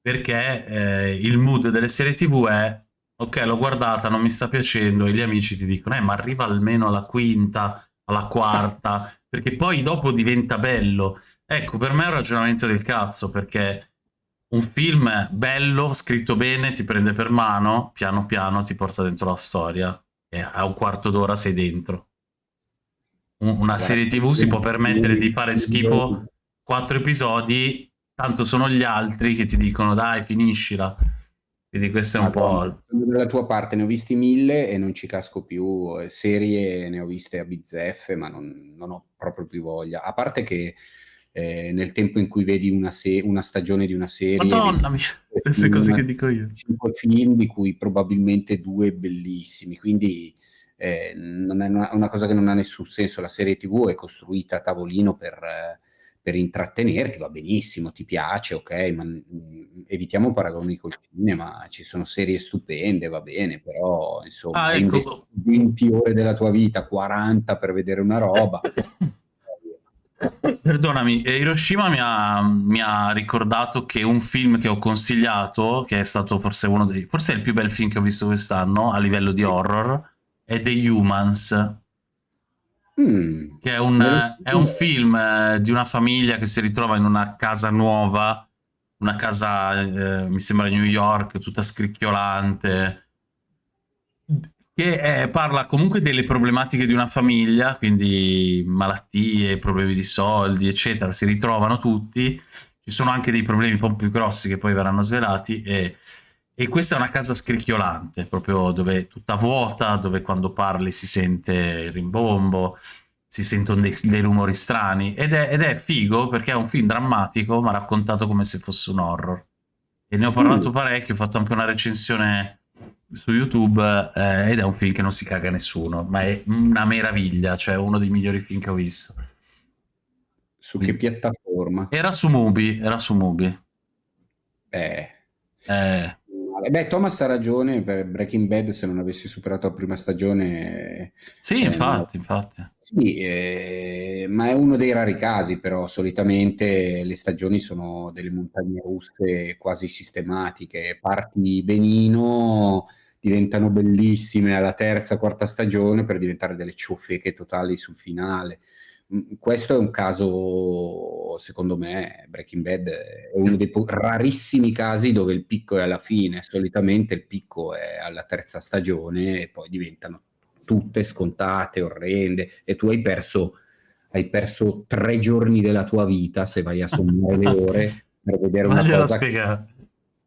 perché eh, il mood delle serie tv è ok, l'ho guardata, non mi sta piacendo, e gli amici ti dicono, eh, ma arriva almeno alla quinta, alla quarta, perché poi dopo diventa bello. Ecco, per me è un ragionamento del cazzo, perché un film bello, scritto bene, ti prende per mano, piano piano ti porta dentro la storia e a un quarto d'ora sei dentro. Una serie tv si può permettere di fare schifo quattro episodi, tanto sono gli altri che ti dicono dai finiscila. Quindi questo è un Madonna, po'... Sono dalla tua parte, ne ho visti mille e non ci casco più. Serie ne ho viste a bizzeffe, ma non, non ho proprio più voglia. A parte che eh, nel tempo in cui vedi una, una, stagione di una serie... Madonna mia, stesse cose che dico io. Cinque film, di cui probabilmente due bellissimi, quindi eh, non è una, una, cosa che non ha nessun senso. La serie TV è costruita a tavolino per... Eh, per intrattenerti va benissimo, ti piace, ok, ma mh, evitiamo paragoni col cinema, ci sono serie stupende, va bene, però insomma, ah, ecco. 20 ore della tua vita, 40 per vedere una roba. Perdonami, eh, Hiroshima mi ha, mi ha, ricordato che un film che ho consigliato, che è stato forse uno dei, forse è il più bel film che ho visto quest'anno a livello di horror, è The Humans Mm. Che è un, è un, film eh, di una famiglia che si ritrova in una casa nuova, una casa, eh, mi sembra New York, tutta scricchiolante, che è, parla comunque delle problematiche di una famiglia, quindi malattie, problemi di soldi, eccetera, si ritrovano tutti, ci sono anche dei problemi un po' più grossi che poi verranno svelati e e questa è una casa scricchiolante, proprio dove tutta vuota, dove quando parli si sente il rimbombo, si sentono dei, dei rumori strani. Ed è, ed è, figo perché è un film drammatico, ma raccontato come se fosse un horror. E ne ho parlato mm. parecchio, ho fatto anche una recensione su YouTube eh, ed è un film che non si caga nessuno, ma è una meraviglia, cioè uno dei migliori film che ho visto. Su che piattaforma? Era su Mubi, era su Mubi. Eh. Eh. Beh, Thomas ha ragione per Breaking Bad se non avessi superato la prima stagione. Sì, eh, infatti, no. infatti. Sì, eh, ma è uno dei rari casi, però solitamente le stagioni sono delle montagne russe quasi sistematiche. Parti benino, diventano bellissime alla terza, quarta stagione per diventare delle ciofeche totali sul finale. Questo è un caso, secondo me, Breaking Bad è uno dei rarissimi casi dove il picco è alla fine, solitamente il picco è alla terza stagione e poi diventano tutte scontate, orrende e tu hai perso, hai perso tre giorni della tua vita se vai a sommare le ore per vedere una cosa. Che...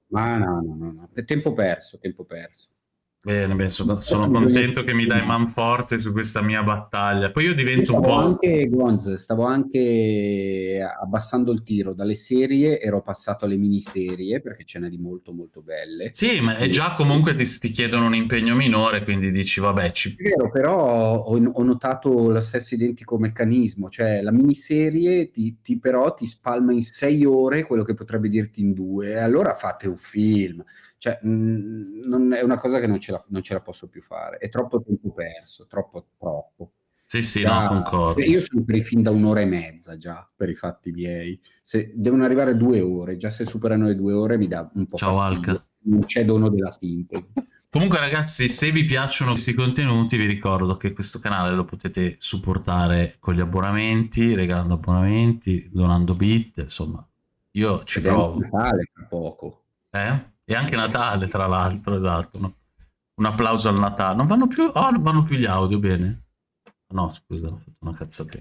Ma no, no, no, no, è tempo perso, tempo perso. Bene, bene, sono, sono contento che mi dai man forte su questa mia battaglia. Poi io divento io un po'... Anche, Gonz, stavo anche abbassando il tiro dalle serie, ero passato alle miniserie perché ce n'è di molto molto belle. Sì, ma è già comunque ti, ti, chiedono un impegno minore, quindi dici vabbè... Ci... È vero, però ho, ho, notato lo stesso identico meccanismo, cioè la miniserie ti, ti, però ti spalma in sei ore quello che potrebbe dirti in due, e allora fate un film cioè, mh, mhmm, non è una cosa che non ce, la, non ce, la, posso più fare. È troppo tempo perso, troppo, troppo. Sì, sì, già, no, concordo. Io sono per i film da un'ora e mezza già, per i fatti miei. Se devono arrivare due ore, già se superano le due ore mi dà un po' Ciao, fastidio. Alca. Non c'è dono della sintesi. Comunque ragazzi, se vi piacciono questi contenuti, vi ricordo che questo canale lo potete supportare con gli abbonamenti, regalando abbonamenti, donando bit, insomma, io ci Ed provo. È Natale tra poco. Eh? E anche Natale, tra l'altro, esatto. No? Un applauso al Natale. Non vanno più... Oh, non vanno più gli audio, bene. No, scusa, ho fatto una cazzata.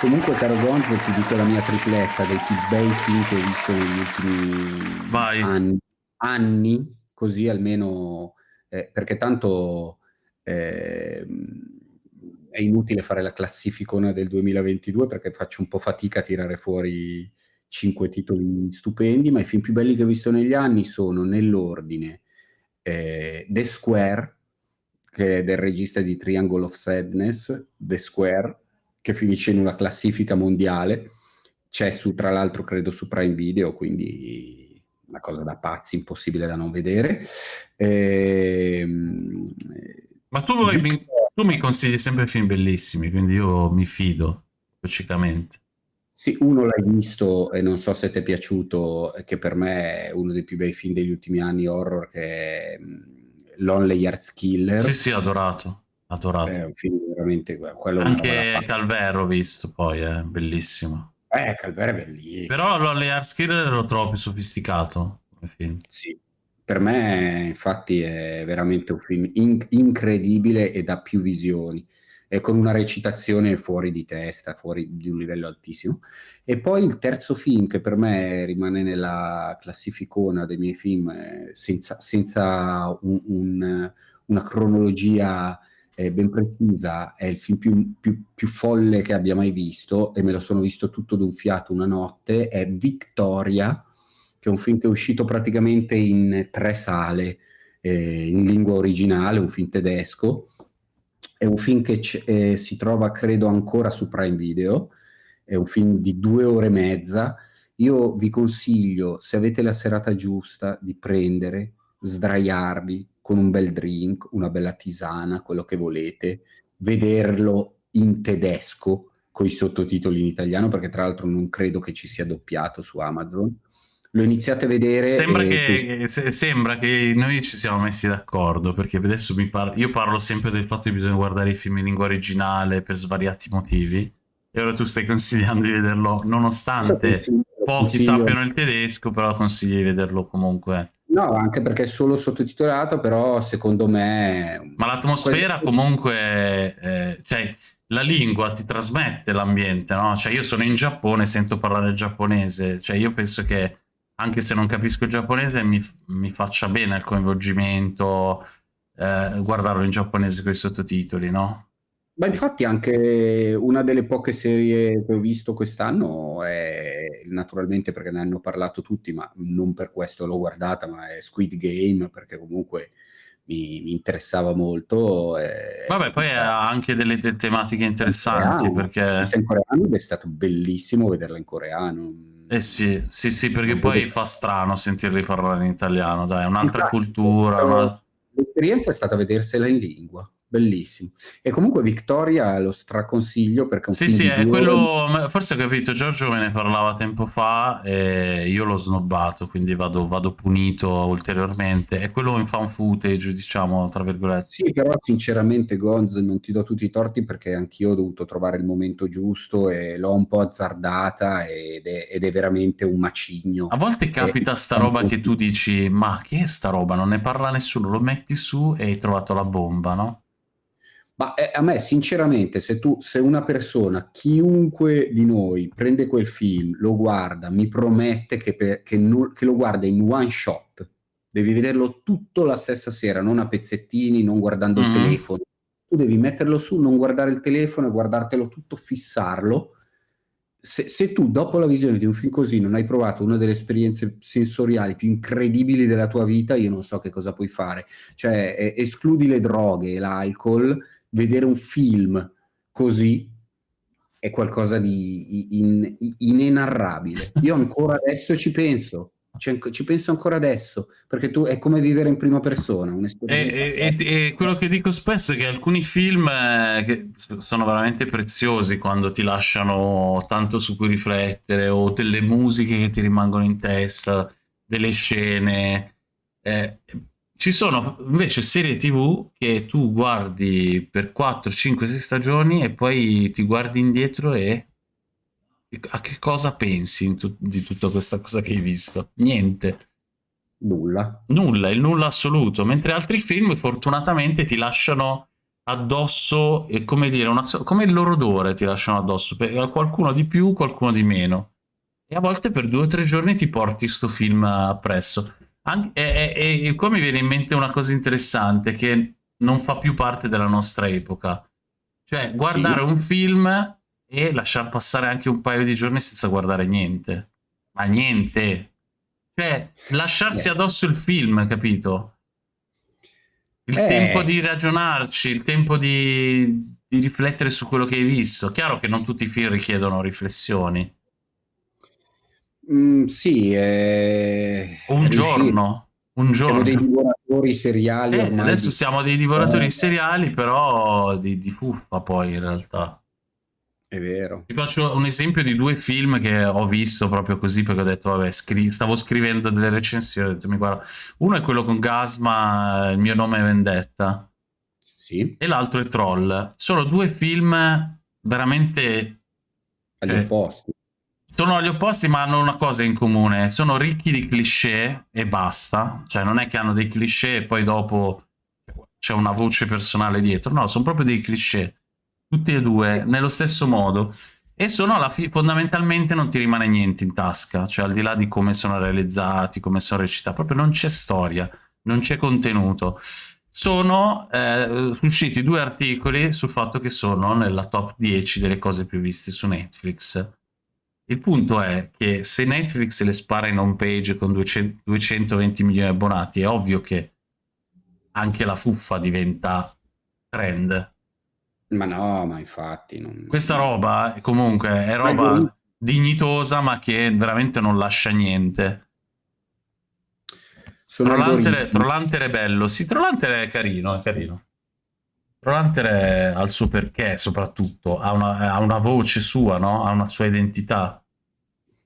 Comunque, caro Gonzo, ti dico la mia tripletta dei più bei film che ho visto negli ultimi Vai. anni. Anni, così almeno... Eh, perché tanto... Eh, è inutile fare la classificona del 2022 perché faccio un po' fatica a tirare fuori cinque titoli stupendi, ma i film più belli che ho visto negli anni sono nell'ordine eh, The Square, che è del regista di Triangle of Sadness, The Square, che finisce in una classifica mondiale, c'è su, tra l'altro, credo su Prime Video, quindi una cosa da pazzi, impossibile da non vedere. Ehm, ma tu, mi, tu mi consigli sempre film bellissimi, quindi io mi fido, logicamente. Sì, uno l'hai visto e non so se ti è piaciuto, che per me è uno dei più bei film degli ultimi anni horror, che è mm, Lonely Hearts Killer. Sì, sì, adorato. Adorato. È un film veramente... Quello Anche Calvero ho visto poi, è bellissimo. Eh, Calvero è bellissimo. Però Lonely Hearts Killer lo trovo più sofisticato come film. Sì, per me infatti è veramente un film in incredibile e da più visioni e con una recitazione fuori di testa, fuori di un livello altissimo. E poi il terzo film che per me rimane nella classificona dei miei film eh, senza, senza un, un, una cronologia eh, ben precisa, è il film più, più, più, folle che abbia mai visto e me lo sono visto tutto d'un fiato una notte, è Victoria, che è un film che è uscito praticamente in tre sale eh, in lingua originale, un film tedesco, è un film che eh, si trova, credo, ancora su Prime Video, è un film di due ore e mezza. Io vi consiglio, se avete la serata giusta, di prendere, sdraiarvi con un bel drink, una bella tisana, quello che volete, vederlo in tedesco con i sottotitoli in italiano, perché tra l'altro non credo che ci sia doppiato su Amazon lo iniziate a vedere. Sembra, che, se, sembra che noi ci siamo messi d'accordo, perché adesso mi par io parlo sempre del fatto che bisogna guardare i film in lingua originale per svariati motivi, e ora tu stai consigliando di vederlo, nonostante pochi sappiano il tedesco, però consigli di vederlo comunque. No, anche perché è solo sottotitolato, però secondo me... Ma l'atmosfera comunque... Eh, cioè, la lingua ti trasmette l'ambiente, no? Cioè, io sono in Giappone, sento parlare giapponese, cioè io penso che anche se non capisco il giapponese, mi, mi faccia bene il coinvolgimento, eh, guardarlo in giapponese con i sottotitoli, no? Ma infatti anche una delle poche serie che ho visto quest'anno è, naturalmente perché ne hanno parlato tutti, ma non per questo l'ho guardata, ma è Squid Game, perché comunque mi, mi interessava molto. Vabbè, poi ha anche delle, delle tematiche interessanti, in perché... in coreano è stato bellissimo vederla in coreano eh sì, sì, sì, perché poi fa strano sentirli parlare in italiano, dai, è un'altra cultura. Una... L'esperienza è stata vedersela in lingua bellissimo. E comunque Victoria lo straconsiglio perché è un Sì, sì, è quello, forse ho capito, Giorgio me ne parlava tempo fa e io l'ho snobbato, quindi vado, vado, punito ulteriormente. È quello in fan footage, diciamo, tra virgolette. Sì, però sinceramente Gonz non ti do tutti i torti perché anch'io ho dovuto trovare il momento giusto e l'ho un po' azzardata ed è, ed è veramente un macigno. A volte capita e... sta roba che tu dici, ma che è sta roba? Non ne parla nessuno, lo metti su e hai trovato la bomba, no? Ma eh, a me, sinceramente, se, tu, se una persona, chiunque di noi, prende quel film, lo guarda, mi promette che, per, che, no, che lo guarda in one shot, devi vederlo tutto la stessa sera, non a pezzettini, non guardando mm-hmm. il telefono. Tu devi metterlo su, non guardare il telefono e guardartelo tutto, fissarlo. Se, se, tu dopo la visione di un film così non hai provato una delle esperienze sensoriali più incredibili della tua vita, io non so che cosa puoi fare. Cioè, eh, escludi le droghe e l'alcol, vedere un film così è qualcosa di in, in, inenarrabile. Io ancora adesso ci penso, ci, ci, penso ancora adesso, perché tu è come vivere in prima persona. E, e, e, quello che dico spesso è che alcuni film eh, che sono veramente preziosi quando ti lasciano tanto su cui riflettere, o delle musiche che ti rimangono in testa, delle scene. Eh, ci sono invece serie tv che tu guardi per 4, 5, 6 stagioni e poi ti guardi indietro e a che cosa pensi tu di tutta questa cosa che hai visto? Niente. Nulla. Nulla, il nulla assoluto. Mentre altri film fortunatamente ti lasciano addosso, e come dire, una, come il loro odore ti lasciano addosso. Qualcuno di più, qualcuno di meno. E a volte per due o tre giorni ti porti sto film appresso. Anche, e, e, e qua mi viene in mente una cosa interessante che non fa più parte della nostra epoca. Cioè, guardare sì. un film e lasciar passare anche un paio di giorni senza guardare niente. Ma niente. Cioè, lasciarsi addosso il film, capito? Il eh. tempo di ragionarci, il tempo di, di riflettere su quello che hai visto. Chiaro che non tutti i film richiedono riflessioni. Mm, sì, eh, un giorno, un giorno. Siamo dei divoratori seriali. Eh, adesso siamo dei divoratori eh. seriali, però di, di fuffa poi in realtà. È vero. Ti faccio un esempio di due film che ho visto proprio così perché ho detto, vabbè, scri stavo scrivendo delle recensioni, ho detto, mi guarda, uno è quello con Gasma, Il mio nome è Vendetta. Sì. E l'altro è Troll. Sono due film veramente... Agli eh, opposti. Sono agli opposti, ma hanno una cosa in comune. Sono ricchi di cliché e basta. Cioè, non è che hanno dei cliché e poi dopo c'è una voce personale dietro. No, sono proprio dei cliché. Tutti e due, nello stesso modo. E sono alla fine, fondamentalmente non ti rimane niente in tasca. Cioè, al di là di come sono realizzati, come sono recitati, proprio non c'è storia, non c'è contenuto. Sono eh, usciti due articoli sul fatto che sono nella top 10 delle cose più viste su Netflix il punto è che se Netflix le spara in home page con 200, 220 milioni di abbonati, è ovvio che anche la fuffa diventa trend. Ma no, ma infatti... Non... Questa roba comunque è roba ma dignitosa ma che veramente non lascia niente. Trollante, Trollante è bello. Sì, Trollante è carino, è carino. Trollhunter ha il suo perché, soprattutto, ha una, ha una voce sua, no? Ha una sua identità.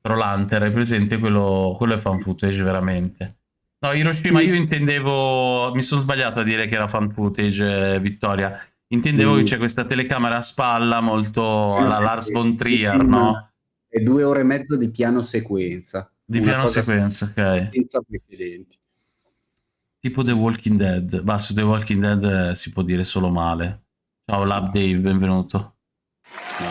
Trollhunter, è presente? Quello, quello è fan footage, veramente. No, Hiroshima, io intendevo... Mi sono sbagliato a dire che era fan footage, Vittoria. Intendevo mm. che c'è questa telecamera a spalla molto alla Lars von Trier, no? E due ore e mezzo di piano sequenza. Di piano sequenza, ok. Senza precedenti. Tipo The Walking Dead. Ma su The Walking Dead eh, si può dire solo male. Ciao Lab Dave, benvenuto. No,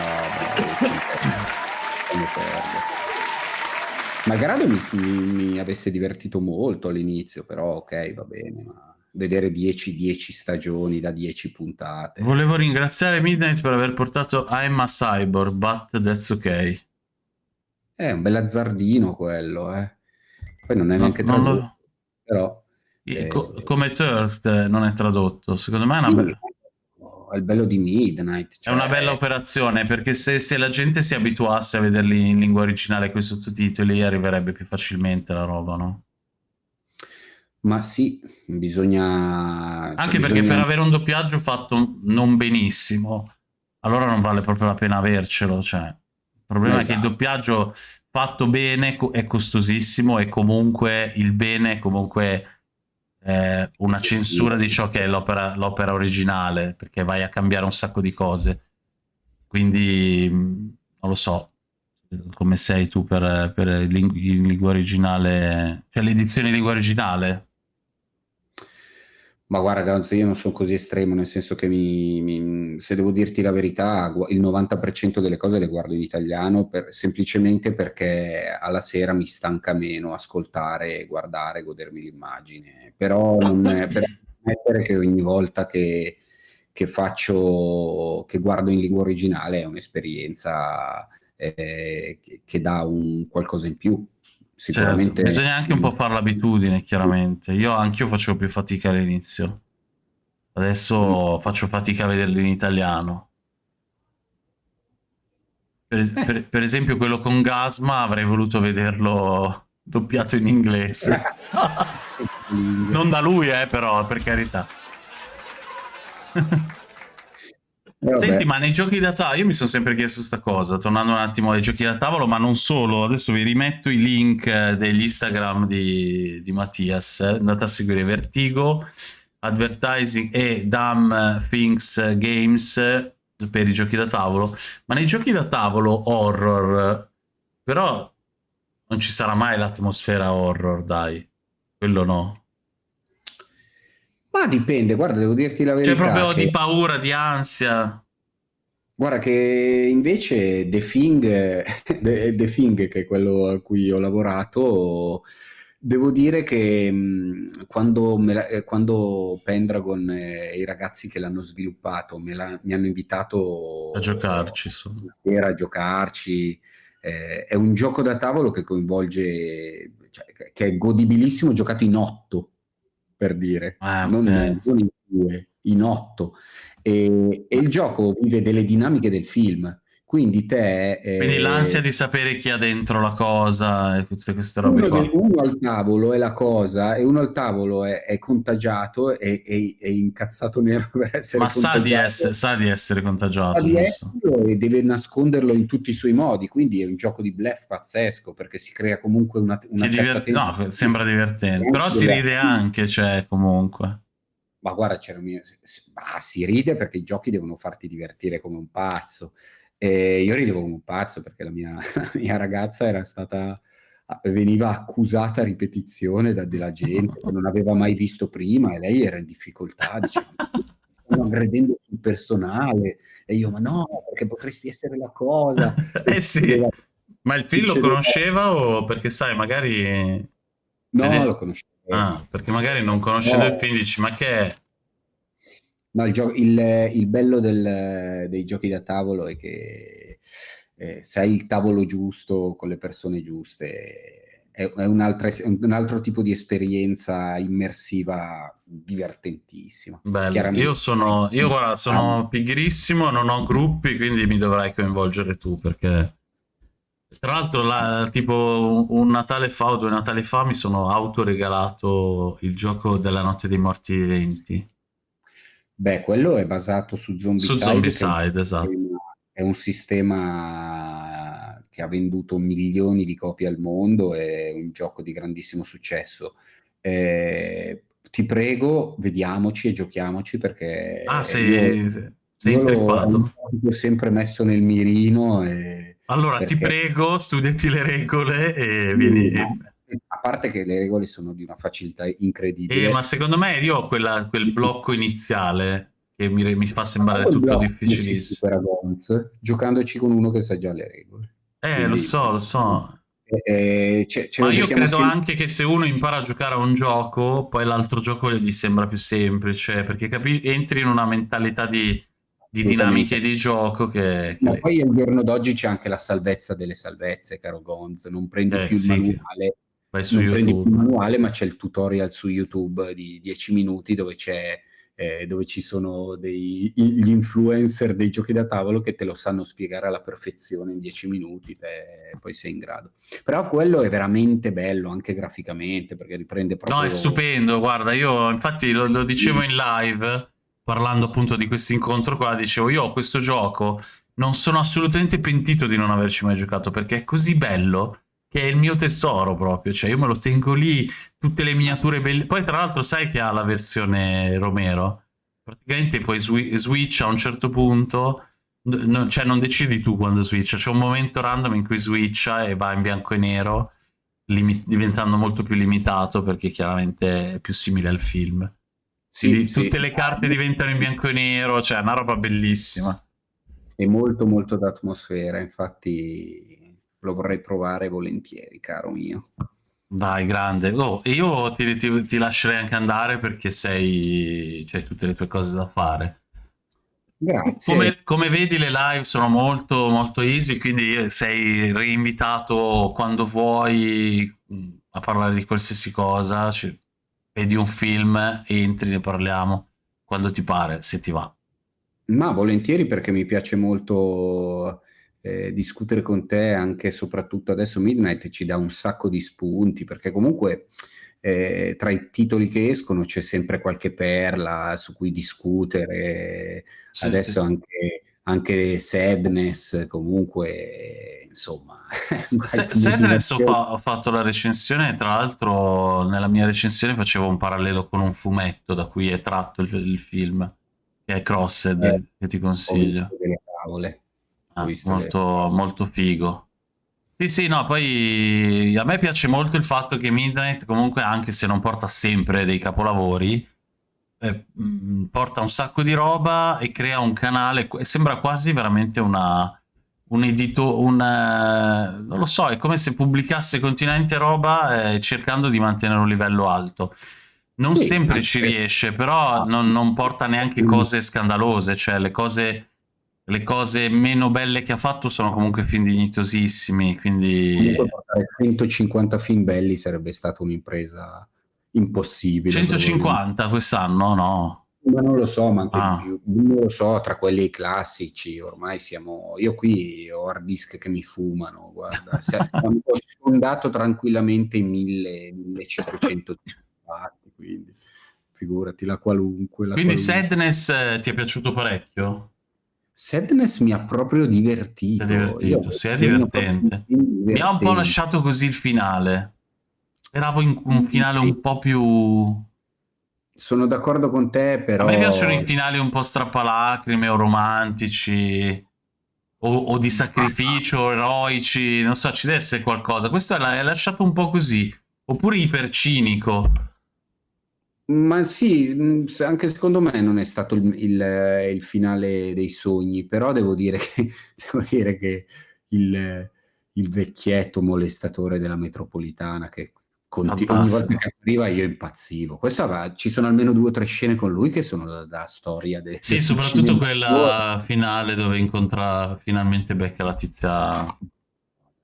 Malgrado mi, mi, mi, avesse divertito molto all'inizio, però ok, va bene, ma vedere 10-10 stagioni da 10 puntate. Volevo ringraziare Midnight per aver portato I'm a Cyborg, but that's ok. È un bel azzardino quello, eh. Poi non è neanche no, tradotto, lo... però... Eh, Co come Thirst non è tradotto, secondo me è una sì, bella... È il bello di Midnight. Cioè... È una bella operazione perché se, se, la gente si abituasse a vederli in lingua originale con i sottotitoli arriverebbe più facilmente la roba, no? Ma sì, bisogna... Cioè, Anche perché bisogna... per avere un doppiaggio fatto non benissimo, allora non vale proprio la pena avercelo. Cioè. Il problema esatto. è che il esatto. doppiaggio fatto bene è costosissimo e comunque il bene comunque eh, una censura di ciò che è l'opera originale, perché vai a cambiare un sacco di cose. Quindi non lo so come sei tu per, per il in lingua originale, cioè l'edizione in lingua originale. Ma guarda, io non sono così estremo, nel senso che mi, mi- se devo dirti la verità, il 90% delle cose le guardo in italiano per- semplicemente perché alla sera mi stanca meno ascoltare, guardare, godermi l'immagine. Però non è per ammettere che ogni volta che, che faccio, che guardo in lingua originale è un'esperienza eh, che, che dà un qualcosa in più. Certo, Sicuramente bisogna anche un po' fare l'abitudine, chiaramente. Io anch'io facevo più fatica all'inizio. Adesso faccio fatica a vederli in italiano. Per, per- per esempio quello con Gasma avrei voluto vederlo doppiato in inglese. Non da lui, eh, però, per carità. Eh. Senti, ma nei giochi da tavolo, io mi sono sempre chiesto sta cosa, tornando un attimo ai giochi da tavolo, ma non solo, adesso vi rimetto i link eh, degli Instagram di, di Mattias, eh. andate a seguire Vertigo, Advertising e Dumb Things Games per i giochi da tavolo, ma nei giochi da tavolo horror, però non ci sarà mai l'atmosfera horror, dai, quello no. Ma dipende, guarda, devo dirti la verità. C'è proprio che- di paura, di ansia. Guarda che invece The Thing, The, The Thing, che è quello a cui ho lavorato, devo dire che mh, quando, la- eh, quando Pendragon e i ragazzi che l'hanno sviluppato me la- mi hanno invitato A giocarci, una sera a giocarci, eh, è un gioco da tavolo che coinvolge, cioè, che è godibilissimo, giocato in otto, per dire, Ah, non, non in due, in otto. E, e il gioco vive delle dinamiche del film, quindi te... eh, Quindi l'ansia di sapere chi ha dentro la cosa e tutte queste robe uno, uno al tavolo è la cosa e uno al tavolo è, è contagiato e è, è incazzato nero per essere Ma sa di, essere, sa di essere Sa contagiato, di giusto? e deve nasconderlo in tutti i suoi modi, quindi è un gioco di bluff pazzesco perché si crea comunque una, una diverti- no, sembra divertente. Però si ride anche, cioè, comunque. Ma guarda, c'era un mio- ma si ride perché i giochi devono farti divertire come un pazzo. E io ridevo come un pazzo perché la mia, la mia ragazza era stata, veniva accusata a ripetizione da della gente che non aveva mai visto prima e lei era in difficoltà, diceva, "Mi stanno aggredendo sul personale. E io, ma no, perché potresti essere la cosa. eh sì. Ma il film lo conosceva o perché sai, magari... No, Vede- lo conoscevo. Ah, perché magari non conoscendo No. il film dici, ma che è? No, il, il- il bello del- dei giochi da tavolo è che eh, se hai il tavolo giusto con le persone giuste, è, è un'altra es- un altro tipo di esperienza immersiva divertentissima. Bello. Io sono, io guarda, sono Ah, pigrissimo, non ho gruppi, quindi mi dovrai coinvolgere tu perché tra l'altro la- tipo un Natale fa o due Natali fa mi sono autoregalato il gioco della notte dei morti viventi Beh, quello è basato su Zombicide. su Zombicide, esatto. È un sistema che ha venduto milioni di copie al mondo, è un gioco di grandissimo successo. Eh, ti prego, vediamoci e giochiamoci perché Ah, io- sei, sei io intrippato. l'ho sempre messo nel mirino e Allora ti perché- prego, studiati le regole e vieni... No, a parte che le regole sono di una facilità incredibile. Eh, ma secondo me io ho quella- quel blocco iniziale che mi, mi fa sembrare tutto difficilissimo. giocandoci con uno che sa già le regole. Eh, Quindi- lo so, lo so. Eh, ce- ce Ma io credo assieme- anche che se uno impara a giocare a un gioco, poi l'altro gioco gli sembra più semplice, perché capi- entri in una mentalità di, di dinamiche di gioco che... Ma che- poi al giorno d'oggi c'è anche la salvezza delle salvezze, caro Gonz. Non prendi Eh, più il sì, manuale, vai su non prendi più il YouTube. manuale, ma c'è il tutorial su YouTube di 10 minuti dove c'è eh, dove ci sono dei, gli influencer dei giochi da tavolo che te lo sanno spiegare alla perfezione in 10 minuti, te, poi sei in grado. Però quello è veramente bello anche graficamente perché riprende proprio No, è stupendo, guarda, io infatti lo, lo dicevo in live, parlando appunto di questo incontro qua, dicevo io ho questo gioco, non sono assolutamente pentito di non averci mai giocato, perché è così bello che è il mio tesoro proprio, cioè io me lo tengo lì, tutte le miniature belle. Poi tra l'altro sai che ha la versione Romero, praticamente puoi swi- switch a un certo punto, no- cioè non decidi tu quando switcha, c'è un momento random in cui switcha e va in bianco e nero, diventando molto più limitato perché chiaramente è più simile al film. Sì, sì, tutte le carte diventano in bianco e nero, cioè è una roba bellissima. È molto molto d'atmosfera, infatti lo vorrei provare volentieri, caro mio. Dai, grande. Oh, io ti, ti, ti, lascerei anche andare perché sei, c'hai tutte le tue cose da fare. Grazie. Come, come, vedi le live sono molto molto easy, quindi sei reinvitato quando vuoi a parlare di qualsiasi cosa. Cioè, vedi un film, entri, ne parliamo quando ti pare, se ti va. Ma volentieri perché mi piace molto eh, discutere con te, anche e soprattutto adesso Midnight ci dà un sacco di spunti, perché comunque eh, tra i titoli che escono c'è sempre qualche perla su cui discutere, sì, adesso sì. Anche, anche Sadness comunque insomma Sadness ho, fa ho, fatto la recensione tra l'altro nella mia recensione facevo un parallelo con un fumetto da cui è tratto il, il film che è Crossed eh, che ti consiglio. delle tavole ah, molto, le... molto figo. Sì sì no poi a me piace molto il fatto che Midnight comunque anche se non porta sempre dei capolavori eh, mm, porta un sacco di roba e crea un canale sembra quasi veramente una un edito, un, uh, non lo so, è come se pubblicasse continuamente roba eh, cercando di mantenere un livello alto. Non sì, sempre ci riesce, però non, non, porta neanche cose scandalose, cioè le cose, le cose meno belle che ha fatto sono comunque film dignitosissimi, quindi... Comunque portare 150 film belli sarebbe stata un'impresa impossibile. 150 quest'anno? No. Ma non lo so, ma anche ah. più. Non lo so, tra quelli classici, ormai siamo... Io qui ho hard disk che mi fumano, guarda. Siamo sfondato tranquillamente in 1000, 1500 parti, quindi figurati, la qualunque. La quindi qualunque. Sadness eh, ti è piaciuto parecchio? Sadness mi ha proprio divertito. È divertito, sì, è divertente. divertente. Mi ha un po' lasciato così il finale. Speravo in un finale un po' più sono d'accordo con te, però... A me piacciono i finali un po' strappalacrime o romantici, o, o di sacrificio, eroici, non so, ci deve essere qualcosa. Questo è lasciato un po' così, oppure ipercinico. Ma sì, mm, anche secondo me non è stato il, il, il finale dei sogni, però devo dire che, devo dire che il, il vecchietto molestatore della metropolitana che ogni volta che arriva io impazzivo. Questo aveva, ci sono almeno due o tre scene con lui che sono da, da storia. De, sì, soprattutto quella finale dove incontra finalmente becca la tizia.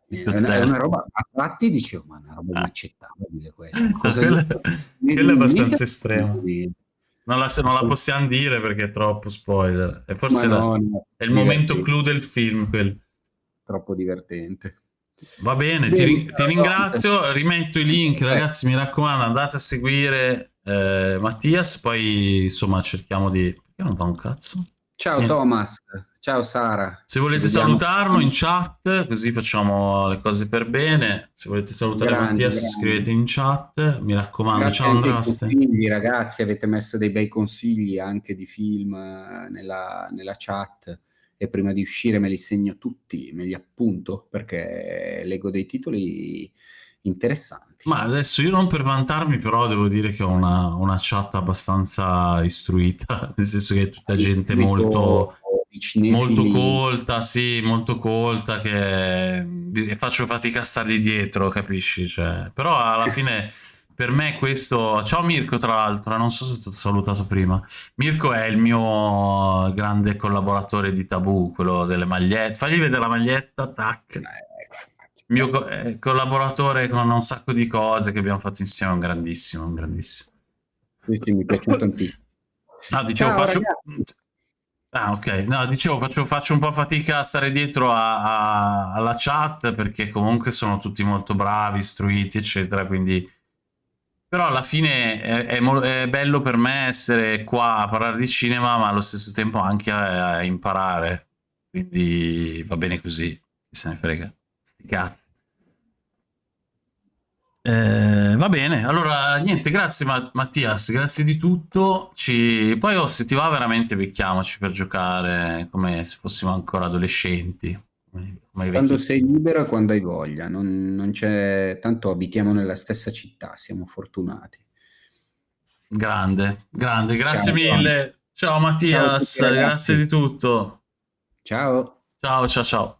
È una, è una, roba, a tratti dicevo, ma è una roba inaccettabile questa. Cosa quella, quella è abbastanza estrema. Non la, non la, possiamo dire perché è troppo spoiler. E forse la, no, è il momento clou del film. Quel. Troppo divertente. Va bene, ti, ti, ringrazio, rimetto i link, ragazzi, mi raccomando, andate a seguire eh, Mattias, poi insomma cerchiamo di... Perché non fa un cazzo? Ciao Niente. Thomas, ciao Sara. Se volete salutarlo in chat, così facciamo le cose per bene. Se volete salutare grandi, Mattias, grandi. scrivete in chat. Mi raccomando, Grazie ciao Andraste. Consigli, ragazzi, avete messo dei bei consigli anche di film eh, nella, nella chat e prima di uscire me li segno tutti, me li appunto perché leggo dei titoli interessanti. Ma adesso io non per vantarmi, però devo dire che ho una, una chat abbastanza istruita, nel senso che è tutta gente molto, molto colta, sì, molto colta, che faccio fatica a stargli dietro, capisci? Cioè, però alla fine per me questo... Ciao Mirko, tra l'altro, non so se è stato salutato prima. Mirko è il mio grande collaboratore di Tabù, quello delle magliette. Fagli vedere la maglietta, tac. Eh, mio co eh, collaboratore con un sacco di cose che abbiamo fatto insieme, un grandissimo, un grandissimo. Sì, sì, mi piace tantissimo. No, dicevo, Ciao, faccio... Ah, ok. No, dicevo, faccio, faccio, un po' fatica a stare dietro a, a, alla chat perché comunque sono tutti molto bravi, istruiti, eccetera, quindi però alla fine è, è, è, bello per me essere qua a parlare di cinema, ma allo stesso tempo anche a, a imparare. Quindi va bene così, chi se ne frega. Sti cazzi. Eh, va bene, allora niente, grazie Mattias, grazie di tutto. Ci... Poi oh, se ti va veramente becchiamoci per giocare come se fossimo ancora adolescenti. Quando sei libero e quando hai voglia, non, non c'è tanto abitiamo nella stessa città, siamo fortunati. Grande, grande, grazie ciao, mille. Ciao Mattias, ciao tutti, grazie di tutto. Ciao. Ciao, ciao, ciao.